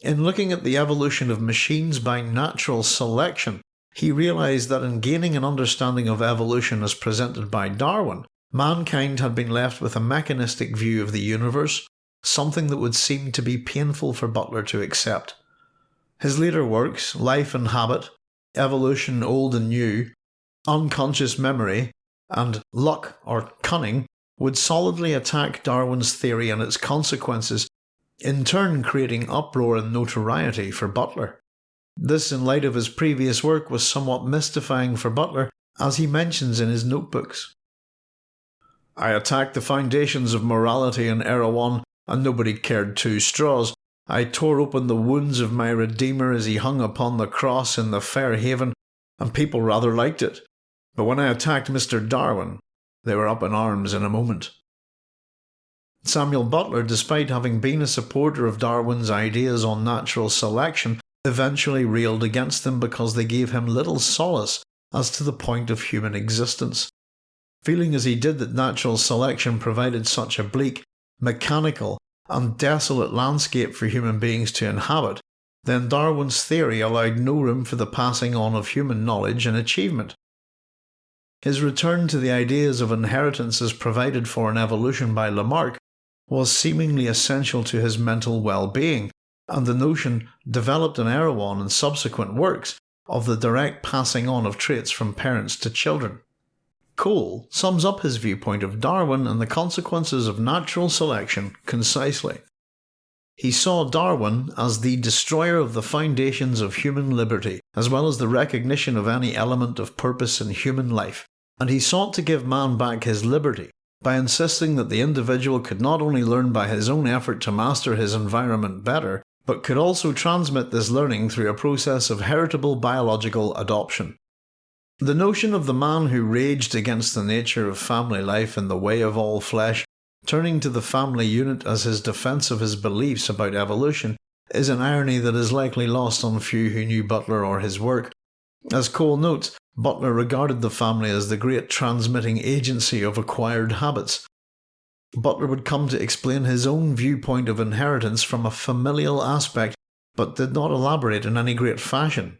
In looking at the evolution of machines by natural selection, he realised that in gaining an understanding of evolution as presented by Darwin, mankind had been left with a mechanistic view of the universe something that would seem to be painful for Butler to accept. His later works, Life and Habit, Evolution Old and New, Unconscious Memory, and Luck or Cunning, would solidly attack Darwin's theory and its consequences, in turn creating uproar and notoriety for Butler. This, in light of his previous work, was somewhat mystifying for Butler, as he mentions in his notebooks. I attacked the foundations of morality in Erewhon and nobody cared two straws. I tore open the wounds of my Redeemer as he hung upon the cross in the fair haven, and people rather liked it. But when I attacked Mr. Darwin, they were up in arms in a moment. Samuel Butler, despite having been a supporter of Darwin's ideas on natural selection, eventually railed against them because they gave him little solace as to the point of human existence. Feeling as he did that natural selection provided such a bleak mechanical, and desolate landscape for human beings to inhabit, then Darwin's theory allowed no room for the passing on of human knowledge and achievement. His return to the ideas of inheritance as provided for in evolution by Lamarck was seemingly essential to his mental well being, and the notion, developed in Erewhon and subsequent works, of the direct passing on of traits from parents to children. Cole sums up his viewpoint of Darwin and the consequences of natural selection concisely. He saw Darwin as the destroyer of the foundations of human liberty, as well as the recognition of any element of purpose in human life, and he sought to give man back his liberty by insisting that the individual could not only learn by his own effort to master his environment better, but could also transmit this learning through a process of heritable biological adoption. The notion of the man who raged against the nature of family life in the way of all flesh, turning to the family unit as his defence of his beliefs about evolution, is an irony that is likely lost on few who knew Butler or his work. As Cole notes, Butler regarded the family as the great transmitting agency of acquired habits. Butler would come to explain his own viewpoint of inheritance from a familial aspect, but did not elaborate in any great fashion.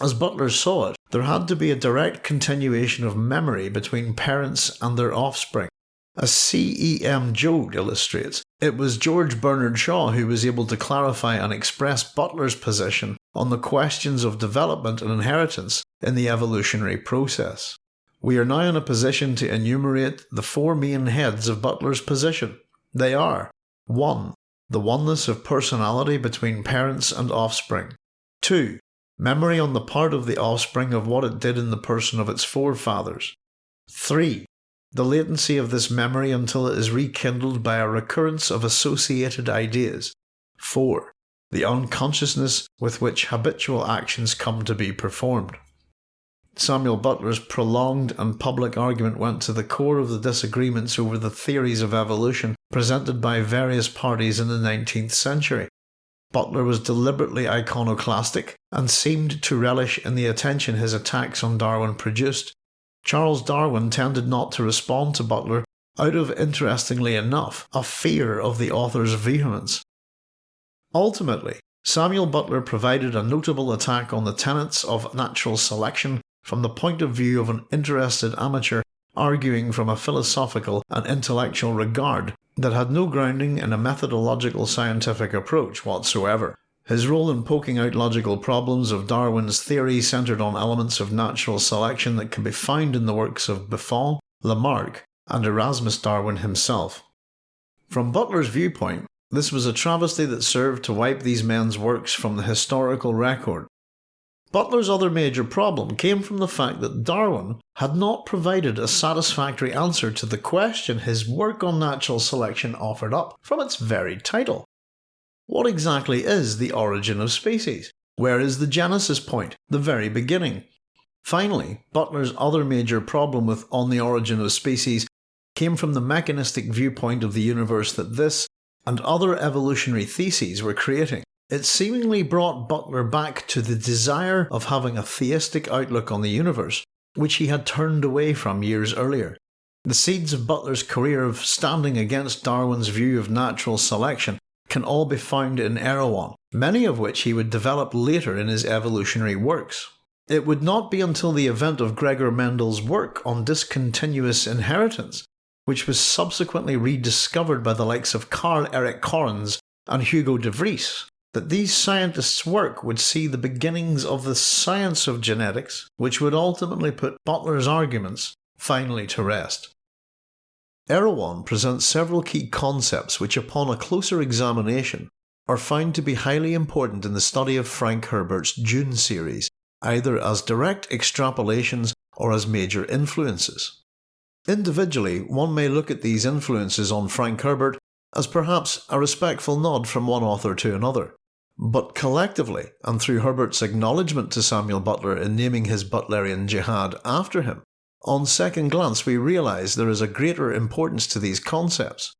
As Butler saw it, there had to be a direct continuation of memory between parents and their offspring. As C.E.M. Joad illustrates, it was George Bernard Shaw who was able to clarify and express Butler's position on the questions of development and inheritance in the evolutionary process. We are now in a position to enumerate the four main heads of Butler's position. They are 1. The oneness of personality between parents and offspring. 2. Memory on the part of the offspring of what it did in the person of its forefathers. 3. The latency of this memory until it is rekindled by a recurrence of associated ideas. 4. The unconsciousness with which habitual actions come to be performed. Samuel Butler's prolonged and public argument went to the core of the disagreements over the theories of evolution presented by various parties in the 19th century. Butler was deliberately iconoclastic and seemed to relish in the attention his attacks on Darwin produced. Charles Darwin tended not to respond to Butler out of, interestingly enough, a fear of the author's vehemence. Ultimately, Samuel Butler provided a notable attack on the tenets of natural selection from the point of view of an interested amateur arguing from a philosophical and intellectual regard that had no grounding in a methodological scientific approach whatsoever. His role in poking out logical problems of Darwin's theory centred on elements of natural selection that can be found in the works of Buffon, Lamarck, and Erasmus Darwin himself. From Butler's viewpoint, this was a travesty that served to wipe these men's works from the historical record Butler's other major problem came from the fact that Darwin had not provided a satisfactory answer to the question his work on natural selection offered up from its very title. What exactly is the origin of species? Where is the genesis point, the very beginning? Finally, Butler's other major problem with On the Origin of Species came from the mechanistic viewpoint of the universe that this and other evolutionary theses were creating. It seemingly brought Butler back to the desire of having a theistic outlook on the universe, which he had turned away from years earlier. The seeds of Butler's career of standing against Darwin's view of natural selection can all be found in Erewhon, many of which he would develop later in his evolutionary works. It would not be until the event of Gregor Mendel's work on discontinuous inheritance, which was subsequently rediscovered by the likes of Carl Erik Correns and Hugo de Vries, that these scientists' work would see the beginnings of the science of genetics, which would ultimately put Butler's arguments finally to rest. Erewhon presents several key concepts which, upon a closer examination, are found to be highly important in the study of Frank Herbert's Dune series, either as direct extrapolations or as major influences. Individually, one may look at these influences on Frank Herbert as perhaps a respectful nod from one author to another. But collectively, and through Herbert's acknowledgement to Samuel Butler in naming his Butlerian jihad after him, on second glance we realise there is a greater importance to these concepts.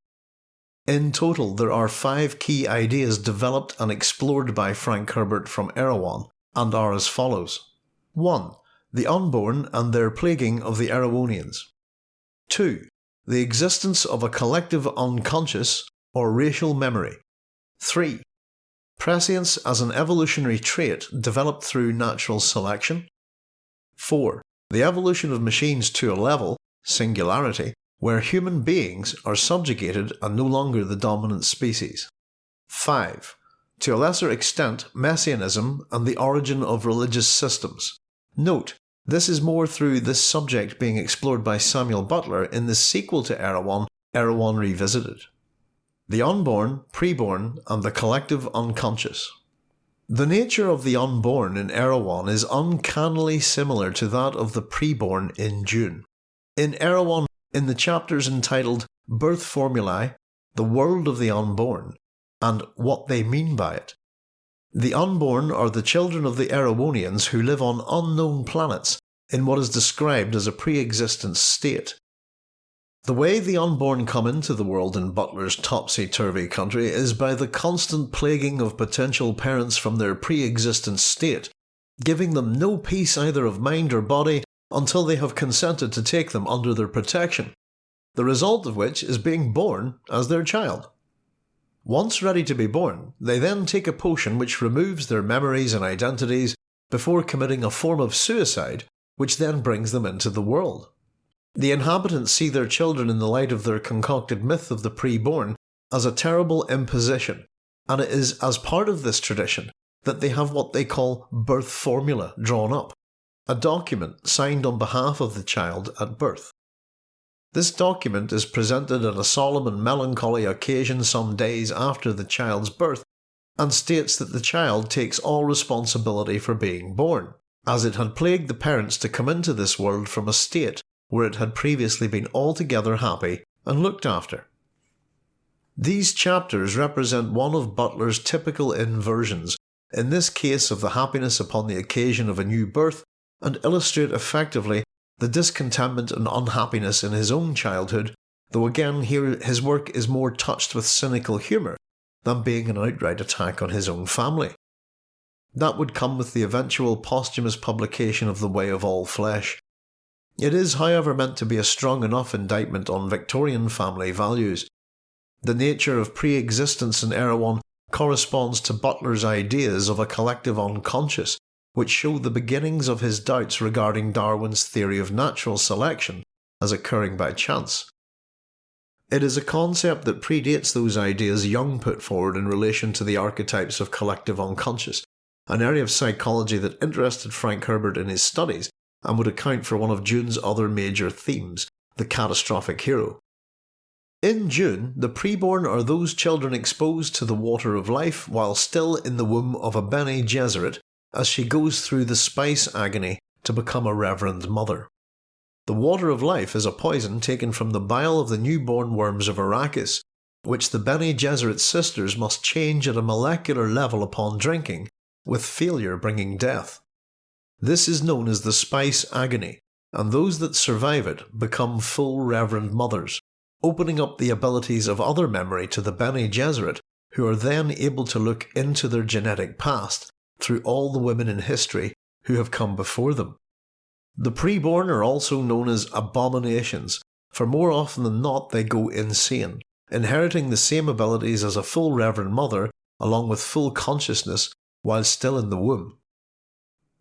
In total, there are five key ideas developed and explored by Frank Herbert from Erewhon, and are as follows 1. The unborn and their plaguing of the Erewhonians. 2. The existence of a collective unconscious or racial memory. 3. Prescience as an evolutionary trait developed through natural selection. 4. The evolution of machines to a level, singularity, where human beings are subjugated and no longer the dominant species. 5. To a lesser extent, messianism and the origin of religious systems. Note, this is more through this subject being explored by Samuel Butler in the sequel to Erewhon, Erewhon Revisited the unborn, preborn, and the collective unconscious. The nature of the unborn in Erewhon is uncannily similar to that of the preborn in Dune. In Erewhon, in the chapters entitled Birth Formulae, The World of the Unborn, and What They Mean by It, The unborn are the children of the Erewhonians who live on unknown planets in what is described as a pre-existent state. The way the unborn come into the world in Butler's topsy-turvy country is by the constant plaguing of potential parents from their pre-existent state, giving them no peace either of mind or body until they have consented to take them under their protection, the result of which is being born as their child. Once ready to be born, they then take a potion which removes their memories and identities before committing a form of suicide which then brings them into the world. The inhabitants see their children in the light of their concocted myth of the pre-born as a terrible imposition, and it is as part of this tradition that they have what they call birth formula drawn up, a document signed on behalf of the child at birth. This document is presented at a solemn and melancholy occasion some days after the child's birth and states that the child takes all responsibility for being born, as it had plagued the parents to come into this world from a state where it had previously been altogether happy and looked after. These chapters represent one of Butler's typical inversions, in this case of the happiness upon the occasion of a new birth, and illustrate effectively the discontentment and unhappiness in his own childhood, though again here his work is more touched with cynical humour than being an outright attack on his own family. That would come with the eventual posthumous publication of The Way of All Flesh. It is, however, meant to be a strong enough indictment on Victorian family values. The nature of pre existence in Erewhon corresponds to Butler's ideas of a collective unconscious which show the beginnings of his doubts regarding Darwin's theory of natural selection as occurring by chance. It is a concept that predates those ideas Jung put forward in relation to the archetypes of collective unconscious, an area of psychology that interested Frank Herbert in his studies and would account for one of Dune's other major themes, the catastrophic hero. In Dune, the preborn are those children exposed to the water of life while still in the womb of a Bene Gesserit as she goes through the spice agony to become a Reverend Mother. The water of life is a poison taken from the bile of the newborn worms of Arrakis, which the Bene Gesserit sisters must change at a molecular level upon drinking, with failure bringing death. This is known as the spice agony, and those that survive it become full Reverend Mothers, opening up the abilities of other memory to the Bene Gesserit, who are then able to look into their genetic past through all the women in history who have come before them. The preborn are also known as abominations, for more often than not they go insane, inheriting the same abilities as a full Reverend Mother along with full consciousness while still in the womb.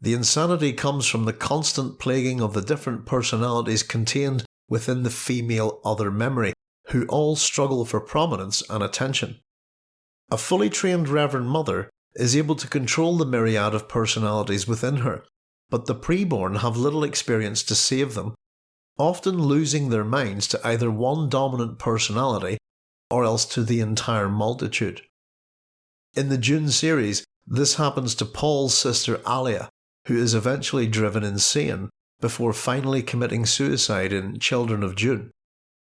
The insanity comes from the constant plaguing of the different personalities contained within the female other memory, who all struggle for prominence and attention. A fully trained Reverend Mother is able to control the myriad of personalities within her, but the preborn have little experience to save them, often losing their minds to either one dominant personality or else to the entire multitude. In the Dune series, this happens to Paul's sister Alia, who is eventually driven insane before finally committing suicide in Children of Dune.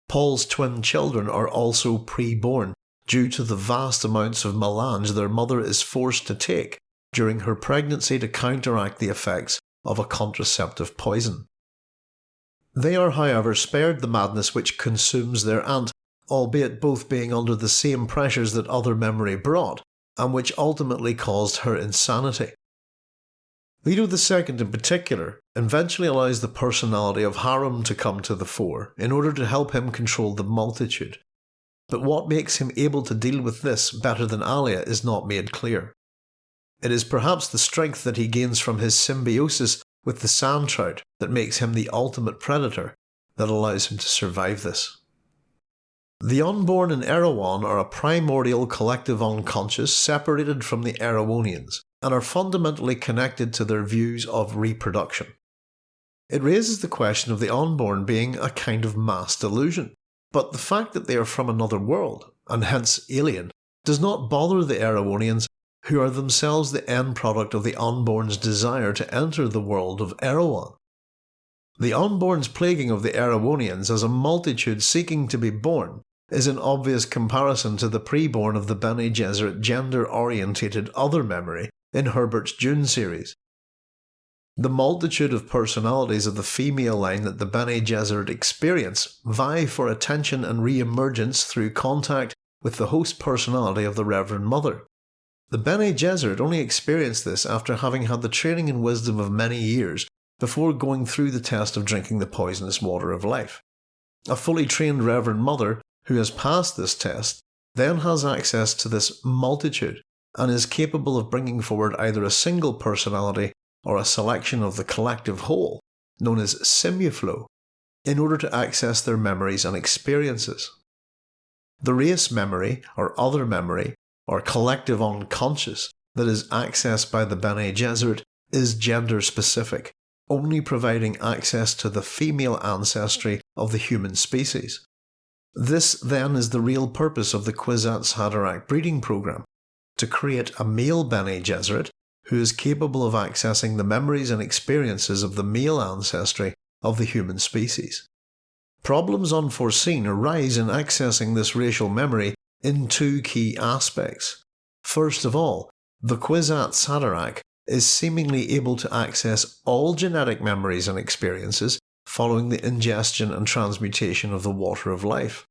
Paul's twin children are also pre-born, due to the vast amounts of melange their mother is forced to take during her pregnancy to counteract the effects of a contraceptive poison. They are, however, spared the madness which consumes their aunt, albeit both being under the same pressures that other memory brought, and which ultimately caused her insanity. Leto II in particular eventually allows the personality of Harum to come to the fore in order to help him control the multitude, but what makes him able to deal with this better than Alia is not made clear. It is perhaps the strength that he gains from his symbiosis with the sand trout that makes him the ultimate predator that allows him to survive this. The unborn in Erewhon are a primordial collective unconscious separated from the Erewhonians and are fundamentally connected to their views of reproduction. It raises the question of the unborn being a kind of mass delusion. But the fact that they are from another world, and hence alien, does not bother the Erewhonians, who are themselves the end product of the unborn's desire to enter the world of Erewhon. The unborn's plaguing of the Erewhonians as a multitude seeking to be born is an obvious comparison to the preborn of the Bene Gesserit gender orientated other memory in Herbert's Dune series. The multitude of personalities of the female line that the Bene Gesserit experience vie for attention and re emergence through contact with the host personality of the Reverend Mother. The Bene Gesserit only experienced this after having had the training and wisdom of many years before going through the test of drinking the poisonous water of life. A fully trained Reverend Mother who has passed this test then has access to this multitude and is capable of bringing forward either a single personality or a selection of the collective whole, known as Simulflow, in order to access their memories and experiences. The race memory, or other memory, or collective unconscious that is accessed by the Bene Gesserit is gender specific, only providing access to the female ancestry of the human species. This then is the real purpose of the Kwisatz Haderach breeding program, to create a male Bene Gesserit who is capable of accessing the memories and experiences of the male ancestry of the human species. Problems unforeseen arise in accessing this racial memory in two key aspects. First of all, the Kwisatz Haderach is seemingly able to access all genetic memories and experiences following the ingestion and transmutation of the water of life.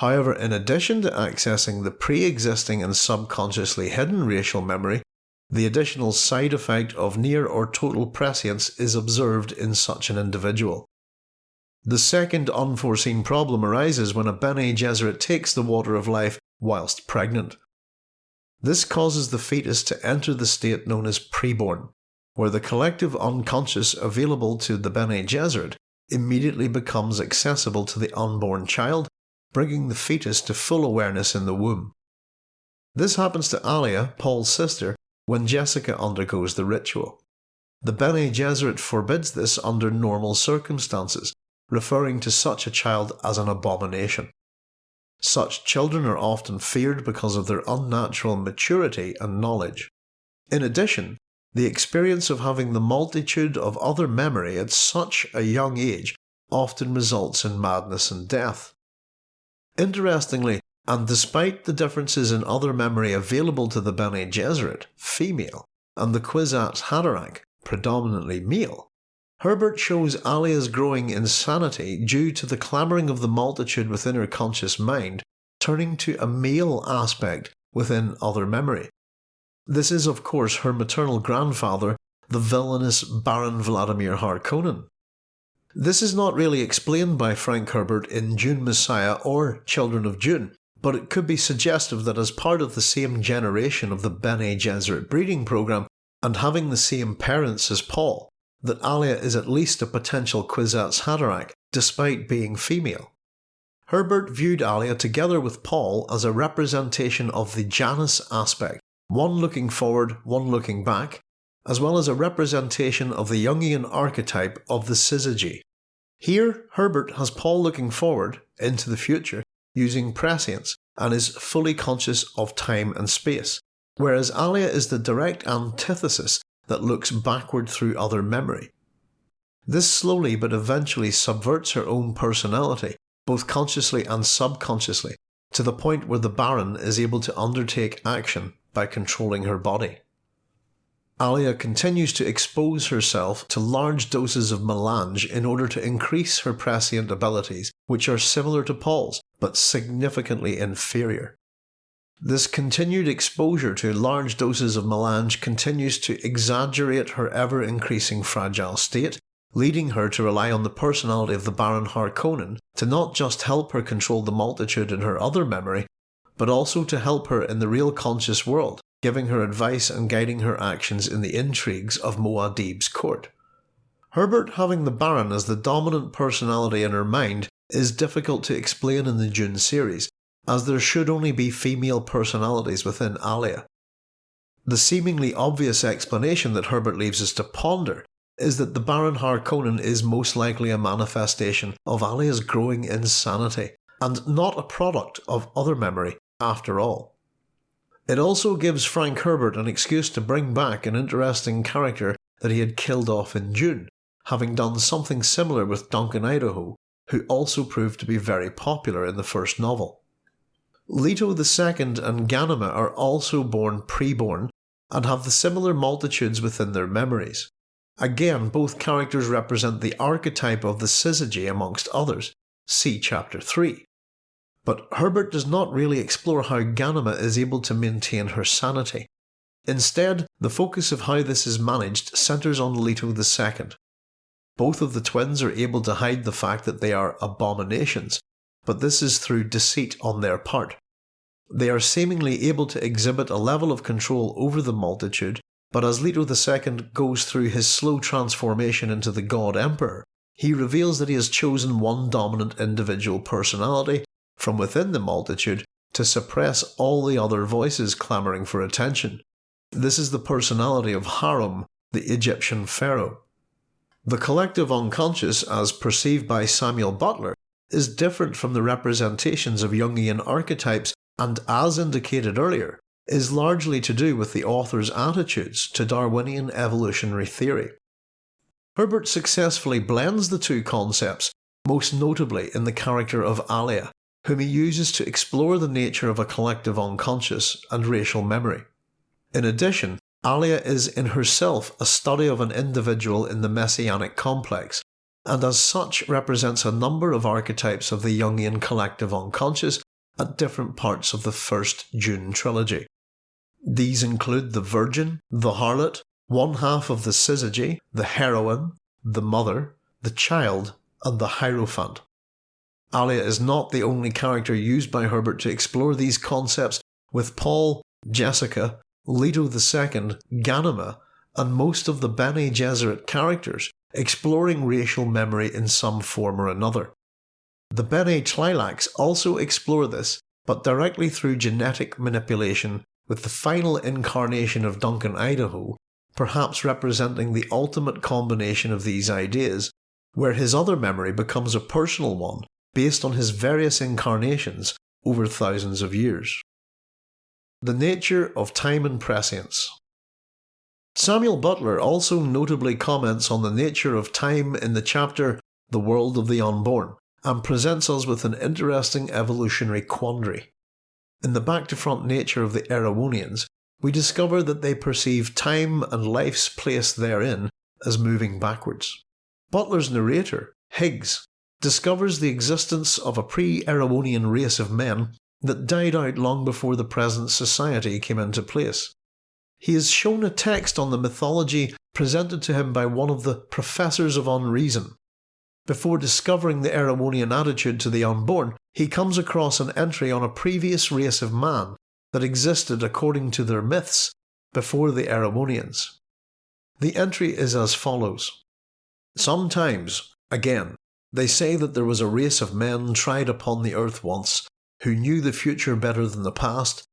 However, in addition to accessing the pre-existing and subconsciously hidden racial memory, the additional side effect of near or total prescience is observed in such an individual. The second unforeseen problem arises when a Bene Gesserit takes the water of life whilst pregnant. This causes the fetus to enter the state known as preborn, where the collective unconscious available to the Bene Gesserit immediately becomes accessible to the unborn child, bringing the fetus to full awareness in the womb. This happens to Alia, Paul's sister, when Jessica undergoes the ritual. The Bene Gesserit forbids this under normal circumstances, referring to such a child as an abomination. Such children are often feared because of their unnatural maturity and knowledge. In addition, the experience of having the multitude of other memory at such a young age often results in madness and death. Interestingly, and despite the differences in other memory available to the Bene Gesserit, female, and the Kwisatz Haderach, predominantly male, Herbert shows Alia's growing insanity due to the clamouring of the multitude within her conscious mind turning to a male aspect within other memory. This is, of course, her maternal grandfather, the villainous Baron Vladimir Harkonnen. This is not really explained by Frank Herbert in Dune Messiah or Children of Dune, but it could be suggestive that as part of the same generation of the Bene Gesserit breeding program, and having the same parents as Paul, that Alia is at least a potential Kwisatz Haderach, despite being female. Herbert viewed Alia together with Paul as a representation of the Janus aspect, one looking forward, one looking back, as well as a representation of the Jungian archetype of the syzygy. Here, Herbert has Paul looking forward, into the future, using prescience, and is fully conscious of time and space, whereas Alia is the direct antithesis that looks backward through other memory. This slowly but eventually subverts her own personality, both consciously and subconsciously, to the point where the Baron is able to undertake action by controlling her body. Alia continues to expose herself to large doses of melange in order to increase her prescient abilities, which are similar to Paul's, but significantly inferior. This continued exposure to large doses of melange continues to exaggerate her ever increasing fragile state, leading her to rely on the personality of the Baron Harkonnen to not just help her control the multitude in her other memory, but also to help her in the real conscious world, giving her advice and guiding her actions in the intrigues of Muad'Dib's court. Herbert having the Baron as the dominant personality in her mind is difficult to explain in the Dune series, as there should only be female personalities within Alia. The seemingly obvious explanation that Herbert leaves us to ponder is that the Baron Harkonnen is most likely a manifestation of Alia's growing insanity, and not a product of other memory after all. It also gives Frank Herbert an excuse to bring back an interesting character that he had killed off in Dune, having done something similar with Duncan Idaho, who also proved to be very popular in the first novel. Leto II and Ghanima are also born preborn and have the similar multitudes within their memories. Again, both characters represent the archetype of the syzygy amongst others. See chapter 3. But Herbert does not really explore how Ghanima is able to maintain her sanity. Instead, the focus of how this is managed centres on Leto II. Both of the twins are able to hide the fact that they are abominations, but this is through deceit on their part. They are seemingly able to exhibit a level of control over the multitude, but as Leto II goes through his slow transformation into the God Emperor, he reveals that he has chosen one dominant individual personality from within the multitude to suppress all the other voices clamouring for attention. This is the personality of Harum, the Egyptian pharaoh. The collective unconscious, as perceived by Samuel Butler, is different from the representations of Jungian archetypes and as indicated earlier, is largely to do with the author's attitudes to Darwinian evolutionary theory. Herbert successfully blends the two concepts, most notably in the character of Alia, whom he uses to explore the nature of a collective unconscious and racial memory. In addition, Alia is in herself a study of an individual in the messianic complex, and as such represents a number of archetypes of the Jungian collective unconscious at different parts of the first Dune trilogy. These include the Virgin, the Harlot, one half of the Syzygy, the Heroine, the Mother, the Child, and the Hierophant. Alia is not the only character used by Herbert to explore these concepts, with Paul, Jessica, Leto II, Ghanima, and most of the Bene Gesserit characters exploring racial memory in some form or another. The Bene Tleilax also explore this, but directly through genetic manipulation, with the final incarnation of Duncan Idaho perhaps representing the ultimate combination of these ideas, where his other memory becomes a personal one based on his various incarnations over thousands of years. The nature of time and prescience. Samuel Butler also notably comments on the nature of time in the chapter The World of the Unborn, and presents us with an interesting evolutionary quandary. In the back to front nature of the Erewhonians, we discover that they perceive time and life's place therein as moving backwards. Butler's narrator, Higgs, discovers the existence of a pre Erewhonian race of men that died out long before the present society came into place. He is shown a text on the mythology presented to him by one of the professors of unreason, before discovering the Erewhonian attitude to the unborn, he comes across an entry on a previous race of man that existed according to their myths before the Erewhonians. The entry is as follows Sometimes, again, they say that there was a race of men tried upon the earth once, who knew the future better than the past,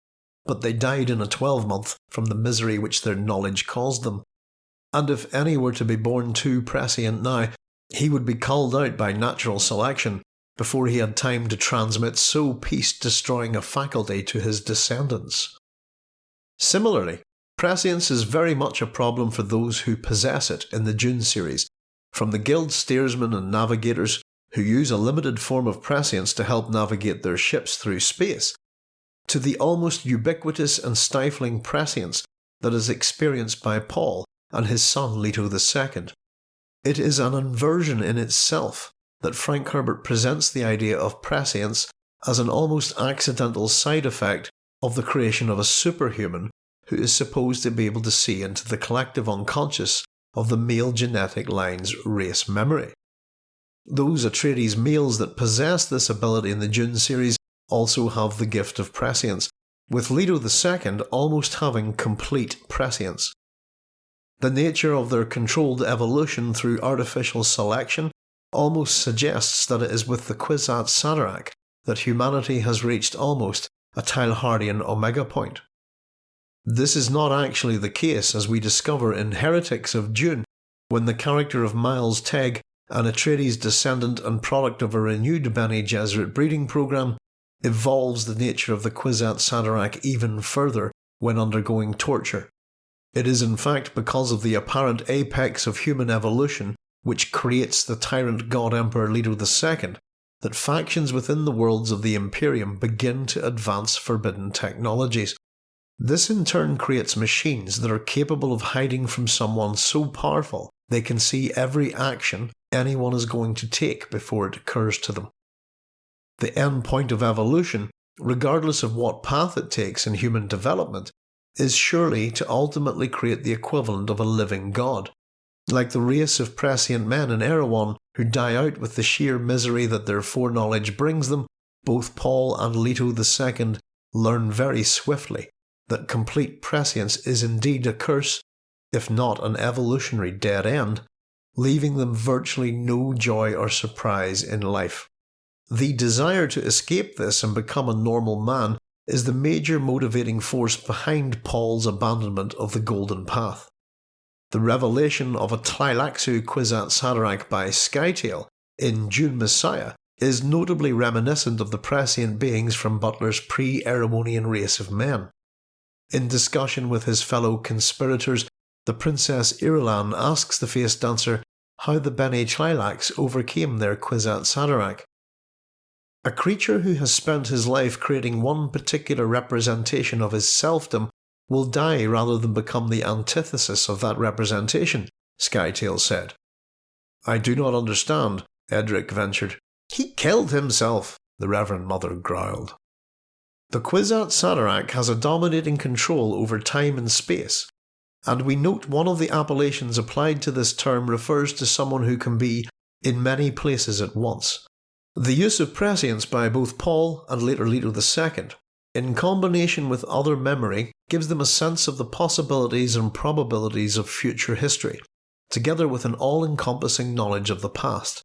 but they died in a twelvemonth from the misery which their knowledge caused them. And if any were to be born too prescient now, he would be culled out by natural selection before he had time to transmit so peace destroying a faculty to his descendants. Similarly, prescience is very much a problem for those who possess it in the Dune series, from the guild steersmen and navigators who use a limited form of prescience to help navigate their ships through space, to the almost ubiquitous and stifling prescience that is experienced by Paul and his son Leto II. It is an inversion in itself that Frank Herbert presents the idea of prescience as an almost accidental side effect of the creation of a superhuman who is supposed to be able to see into the collective unconscious of the male genetic line's race memory. Those Atreides males that possess this ability in the Dune series also have the gift of prescience, with Leto II almost having complete prescience. The nature of their controlled evolution through artificial selection almost suggests that it is with the Kwisatz Haderach that humanity has reached almost a Teilhardian omega point. This is not actually the case as we discover in Heretics of Dune, when the character of Miles Teg, an Atreides descendant and product of a renewed Bene Gesserit breeding program, evolves the nature of the Kwisatz Haderach even further when undergoing torture. It is in fact because of the apparent apex of human evolution which creates the tyrant god emperor Leto II that factions within the worlds of the Imperium begin to advance forbidden technologies. This in turn creates machines that are capable of hiding from someone so powerful they can see every action anyone is going to take before it occurs to them. The end point of evolution, regardless of what path it takes in human development, is surely to ultimately create the equivalent of a living god. Like the race of prescient men in Erewhon who die out with the sheer misery that their foreknowledge brings them, both Paul and Leto II learn very swiftly that complete prescience is indeed a curse, if not an evolutionary dead end, leaving them virtually no joy or surprise in life. The desire to escape this and become a normal man is the major motivating force behind Paul's abandonment of the Golden Path. The revelation of a Tleilaxu Kwisatz Haderach by Scytale in Dune Messiah is notably reminiscent of the prescient beings from Butler's pre-Erewhonian race of men. In discussion with his fellow conspirators, the Princess Irulan asks the face dancer how the Bene overcame their Kwisatz Haderach. A creature who has spent his life creating one particular representation of his selfdom will die rather than become the antithesis of that representation, Scytale said. I do not understand, Edric ventured. He killed himself, the Reverend Mother growled. The Kwisatz Haderach has a dominating control over time and space, and we note one of the appellations applied to this term refers to someone who can be in many places at once. The use of prescience by both Paul and later Leto II, in combination with other memory, gives them a sense of the possibilities and probabilities of future history, together with an all encompassing knowledge of the past.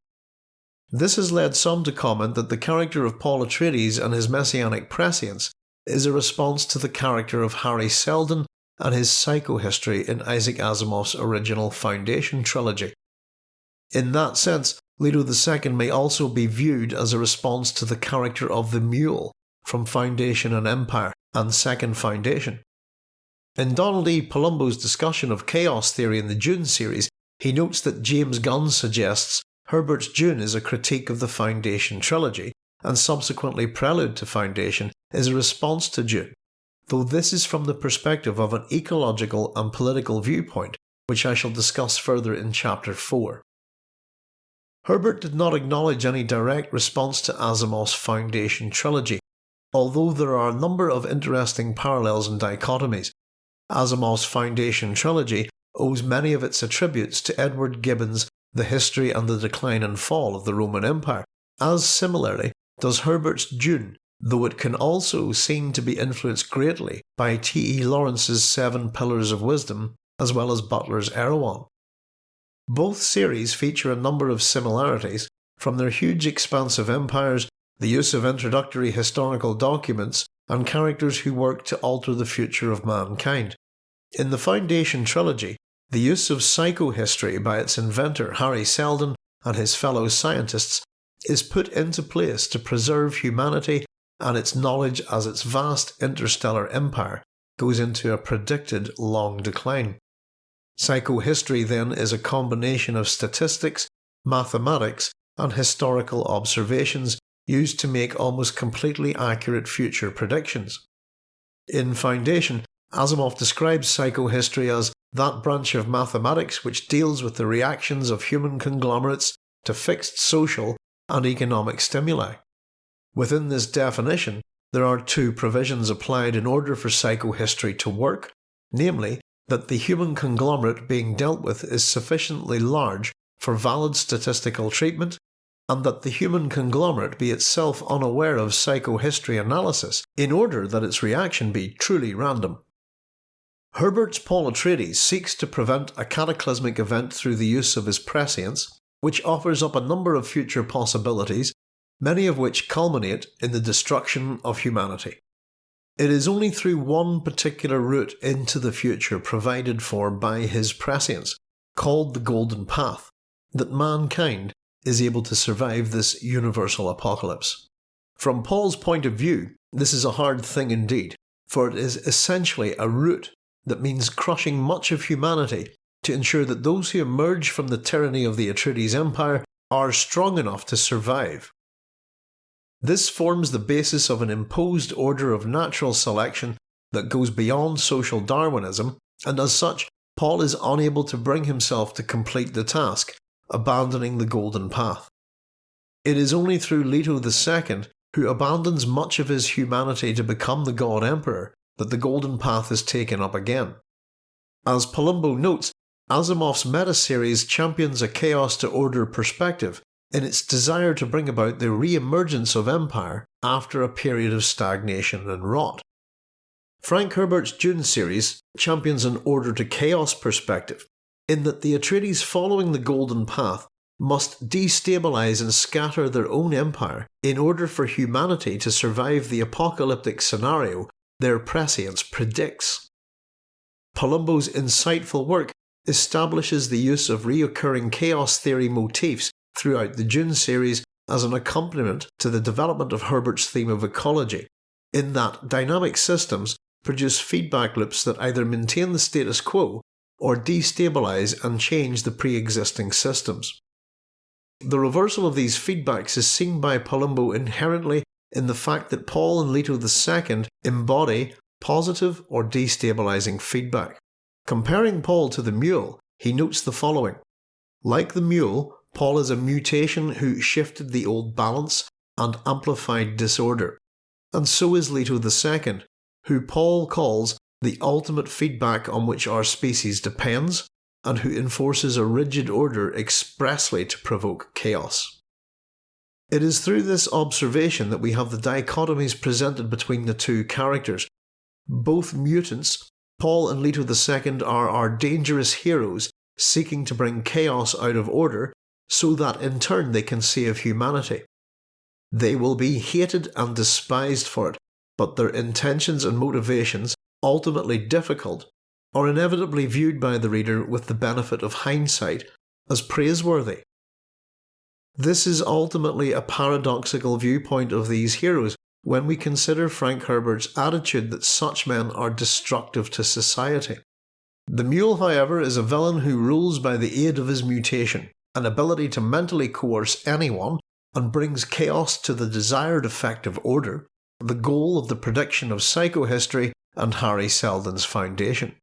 This has led some to comment that the character of Paul Atreides and his messianic prescience is a response to the character of Hari Seldon and his psychohistory in Isaac Asimov's original Foundation trilogy. In that sense, Leto II may also be viewed as a response to the character of the Mule from Foundation and Empire and Second Foundation. In Donald E. Palumbo's discussion of chaos theory in the Dune series, he notes that James Gunn suggests Herbert's Dune is a critique of the Foundation trilogy, and subsequently Prelude to Foundation is a response to Dune, though this is from the perspective of an ecological and political viewpoint, which I shall discuss further in Chapter 4. Herbert did not acknowledge any direct response to Asimov's Foundation trilogy, although there are a number of interesting parallels and dichotomies. Asimov's Foundation trilogy owes many of its attributes to Edward Gibbon's The History and the Decline and Fall of the Roman Empire, as similarly does Herbert's Dune, though it can also seem to be influenced greatly by T. E. Lawrence's Seven Pillars of Wisdom as well as Butler's Erewhon. Both series feature a number of similarities, from their huge expansive empires, the use of introductory historical documents, and characters who work to alter the future of mankind. In the Foundation trilogy, the use of psychohistory by its inventor Hari Seldon and his fellow scientists is put into place to preserve humanity and its knowledge as its vast interstellar empire goes into a predicted long decline. Psychohistory then is a combination of statistics, mathematics, and historical observations used to make almost completely accurate future predictions. In Foundation, Asimov describes psychohistory as that branch of mathematics which deals with the reactions of human conglomerates to fixed social and economic stimuli. Within this definition, there are two provisions applied in order for psychohistory to work, namely that the human conglomerate being dealt with is sufficiently large for valid statistical treatment, and that the human conglomerate be itself unaware of psychohistory analysis in order that its reaction be truly random. Herbert's Paul Atreides seeks to prevent a cataclysmic event through the use of his prescience, which offers up a number of future possibilities, many of which culminate in the destruction of humanity. It is only through one particular route into the future provided for by his prescience, called the Golden Path, that mankind is able to survive this universal apocalypse. From Paul's point of view, this is a hard thing indeed, for it is essentially a route that means crushing much of humanity to ensure that those who emerge from the tyranny of the Atreides Empire are strong enough to survive. This forms the basis of an imposed order of natural selection that goes beyond social Darwinism, and as such, Paul is unable to bring himself to complete the task, abandoning the golden path. It is only through Leto II, who abandons much of his humanity to become the God Emperor, that the golden path is taken up again. As Palumbo notes, Asimov's meta-series champions a chaos to order perspective in its desire to bring about the re-emergence of empire after a period of stagnation and rot. Frank Herbert's Dune series champions an order to chaos perspective, in that the Atreides following the Golden Path must destabilise and scatter their own empire in order for humanity to survive the apocalyptic scenario their prescience predicts. Palumbo's insightful work establishes the use of reoccurring chaos theory motifs throughout the Dune series as an accompaniment to the development of Herbert's theme of ecology, in that dynamic systems produce feedback loops that either maintain the status quo or destabilise and change the pre-existing systems. The reversal of these feedbacks is seen by Palumbo inherently in the fact that Paul and Leto II embody positive or destabilising feedback. Comparing Paul to the mule, he notes the following. Like the mule, Paul is a mutation who shifted the old balance and amplified disorder. And so is Leto II, who Paul calls the ultimate feedback on which our species depends, and who enforces a rigid order expressly to provoke chaos. It is through this observation that we have the dichotomies presented between the two characters. Both mutants, Paul and Leto II, are our dangerous heroes seeking to bring chaos out of order so that in turn they can save humanity. They will be hated and despised for it, but their intentions and motivations, ultimately difficult, are inevitably viewed by the reader with the benefit of hindsight as praiseworthy. This is ultimately a paradoxical viewpoint of these heroes when we consider Frank Herbert's attitude that such men are destructive to society. The mule, however, is a villain who rules by the aid of his mutation, an ability to mentally coerce anyone, and brings chaos to the desired effect of order, the goal of the prediction of psychohistory and Hari Seldon's foundation.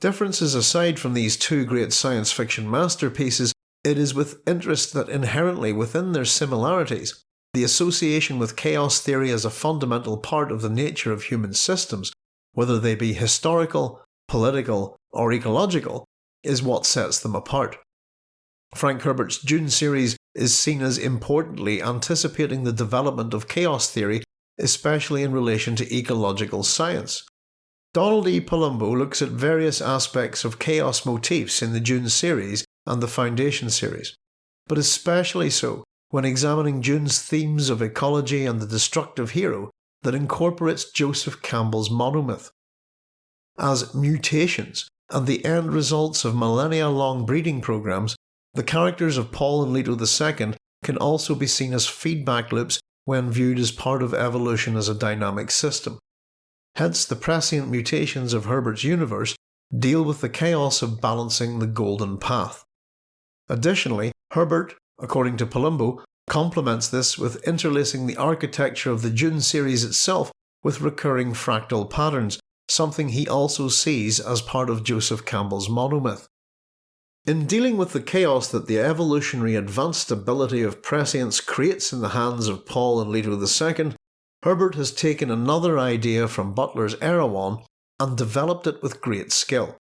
Differences aside from these two great science fiction masterpieces, it is with interest that inherently within their similarities, the association with chaos theory as a fundamental part of the nature of human systems, whether they be historical, political, or ecological, is what sets them apart. Frank Herbert's Dune series is seen as importantly anticipating the development of chaos theory, especially in relation to ecological science. Donald E. Palumbo looks at various aspects of chaos motifs in the Dune series and the Foundation series, but especially so when examining Dune's themes of ecology and the destructive hero that incorporates Joseph Campbell's monomyth. As mutations and the end results of millennia long breeding programs, the characters of Paul and Leto II can also be seen as feedback loops when viewed as part of evolution as a dynamic system. Hence, the prescient mutations of Herbert's universe deal with the chaos of balancing the golden path. Additionally, Herbert, according to Palumbo, complements this with interlacing the architecture of the Dune series itself with recurring fractal patterns, something he also sees as part of Joseph Campbell's monomyth. In dealing with the chaos that the evolutionary advanced ability of prescience creates in the hands of Paul and Leto II, Herbert has taken another idea from Butler's Erewhon and developed it with great skill.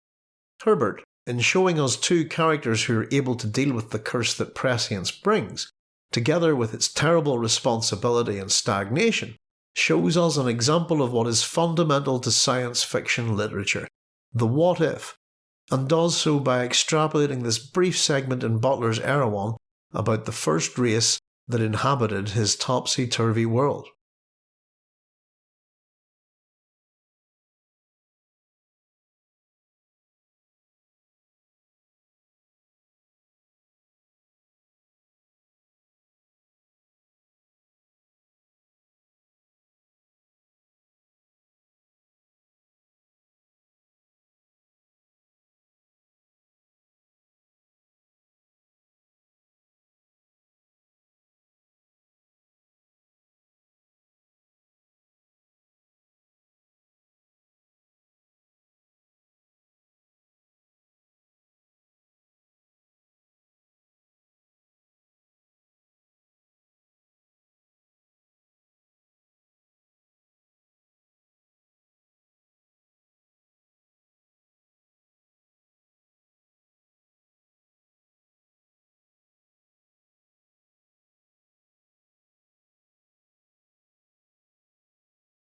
Herbert, in showing us two characters who are able to deal with the curse that prescience brings, together with its terrible responsibility and stagnation, shows us an example of what is fundamental to science fiction literature the what if, and does so by extrapolating this brief segment in Butler's Erewhon about the first race that inhabited his topsy turvy world.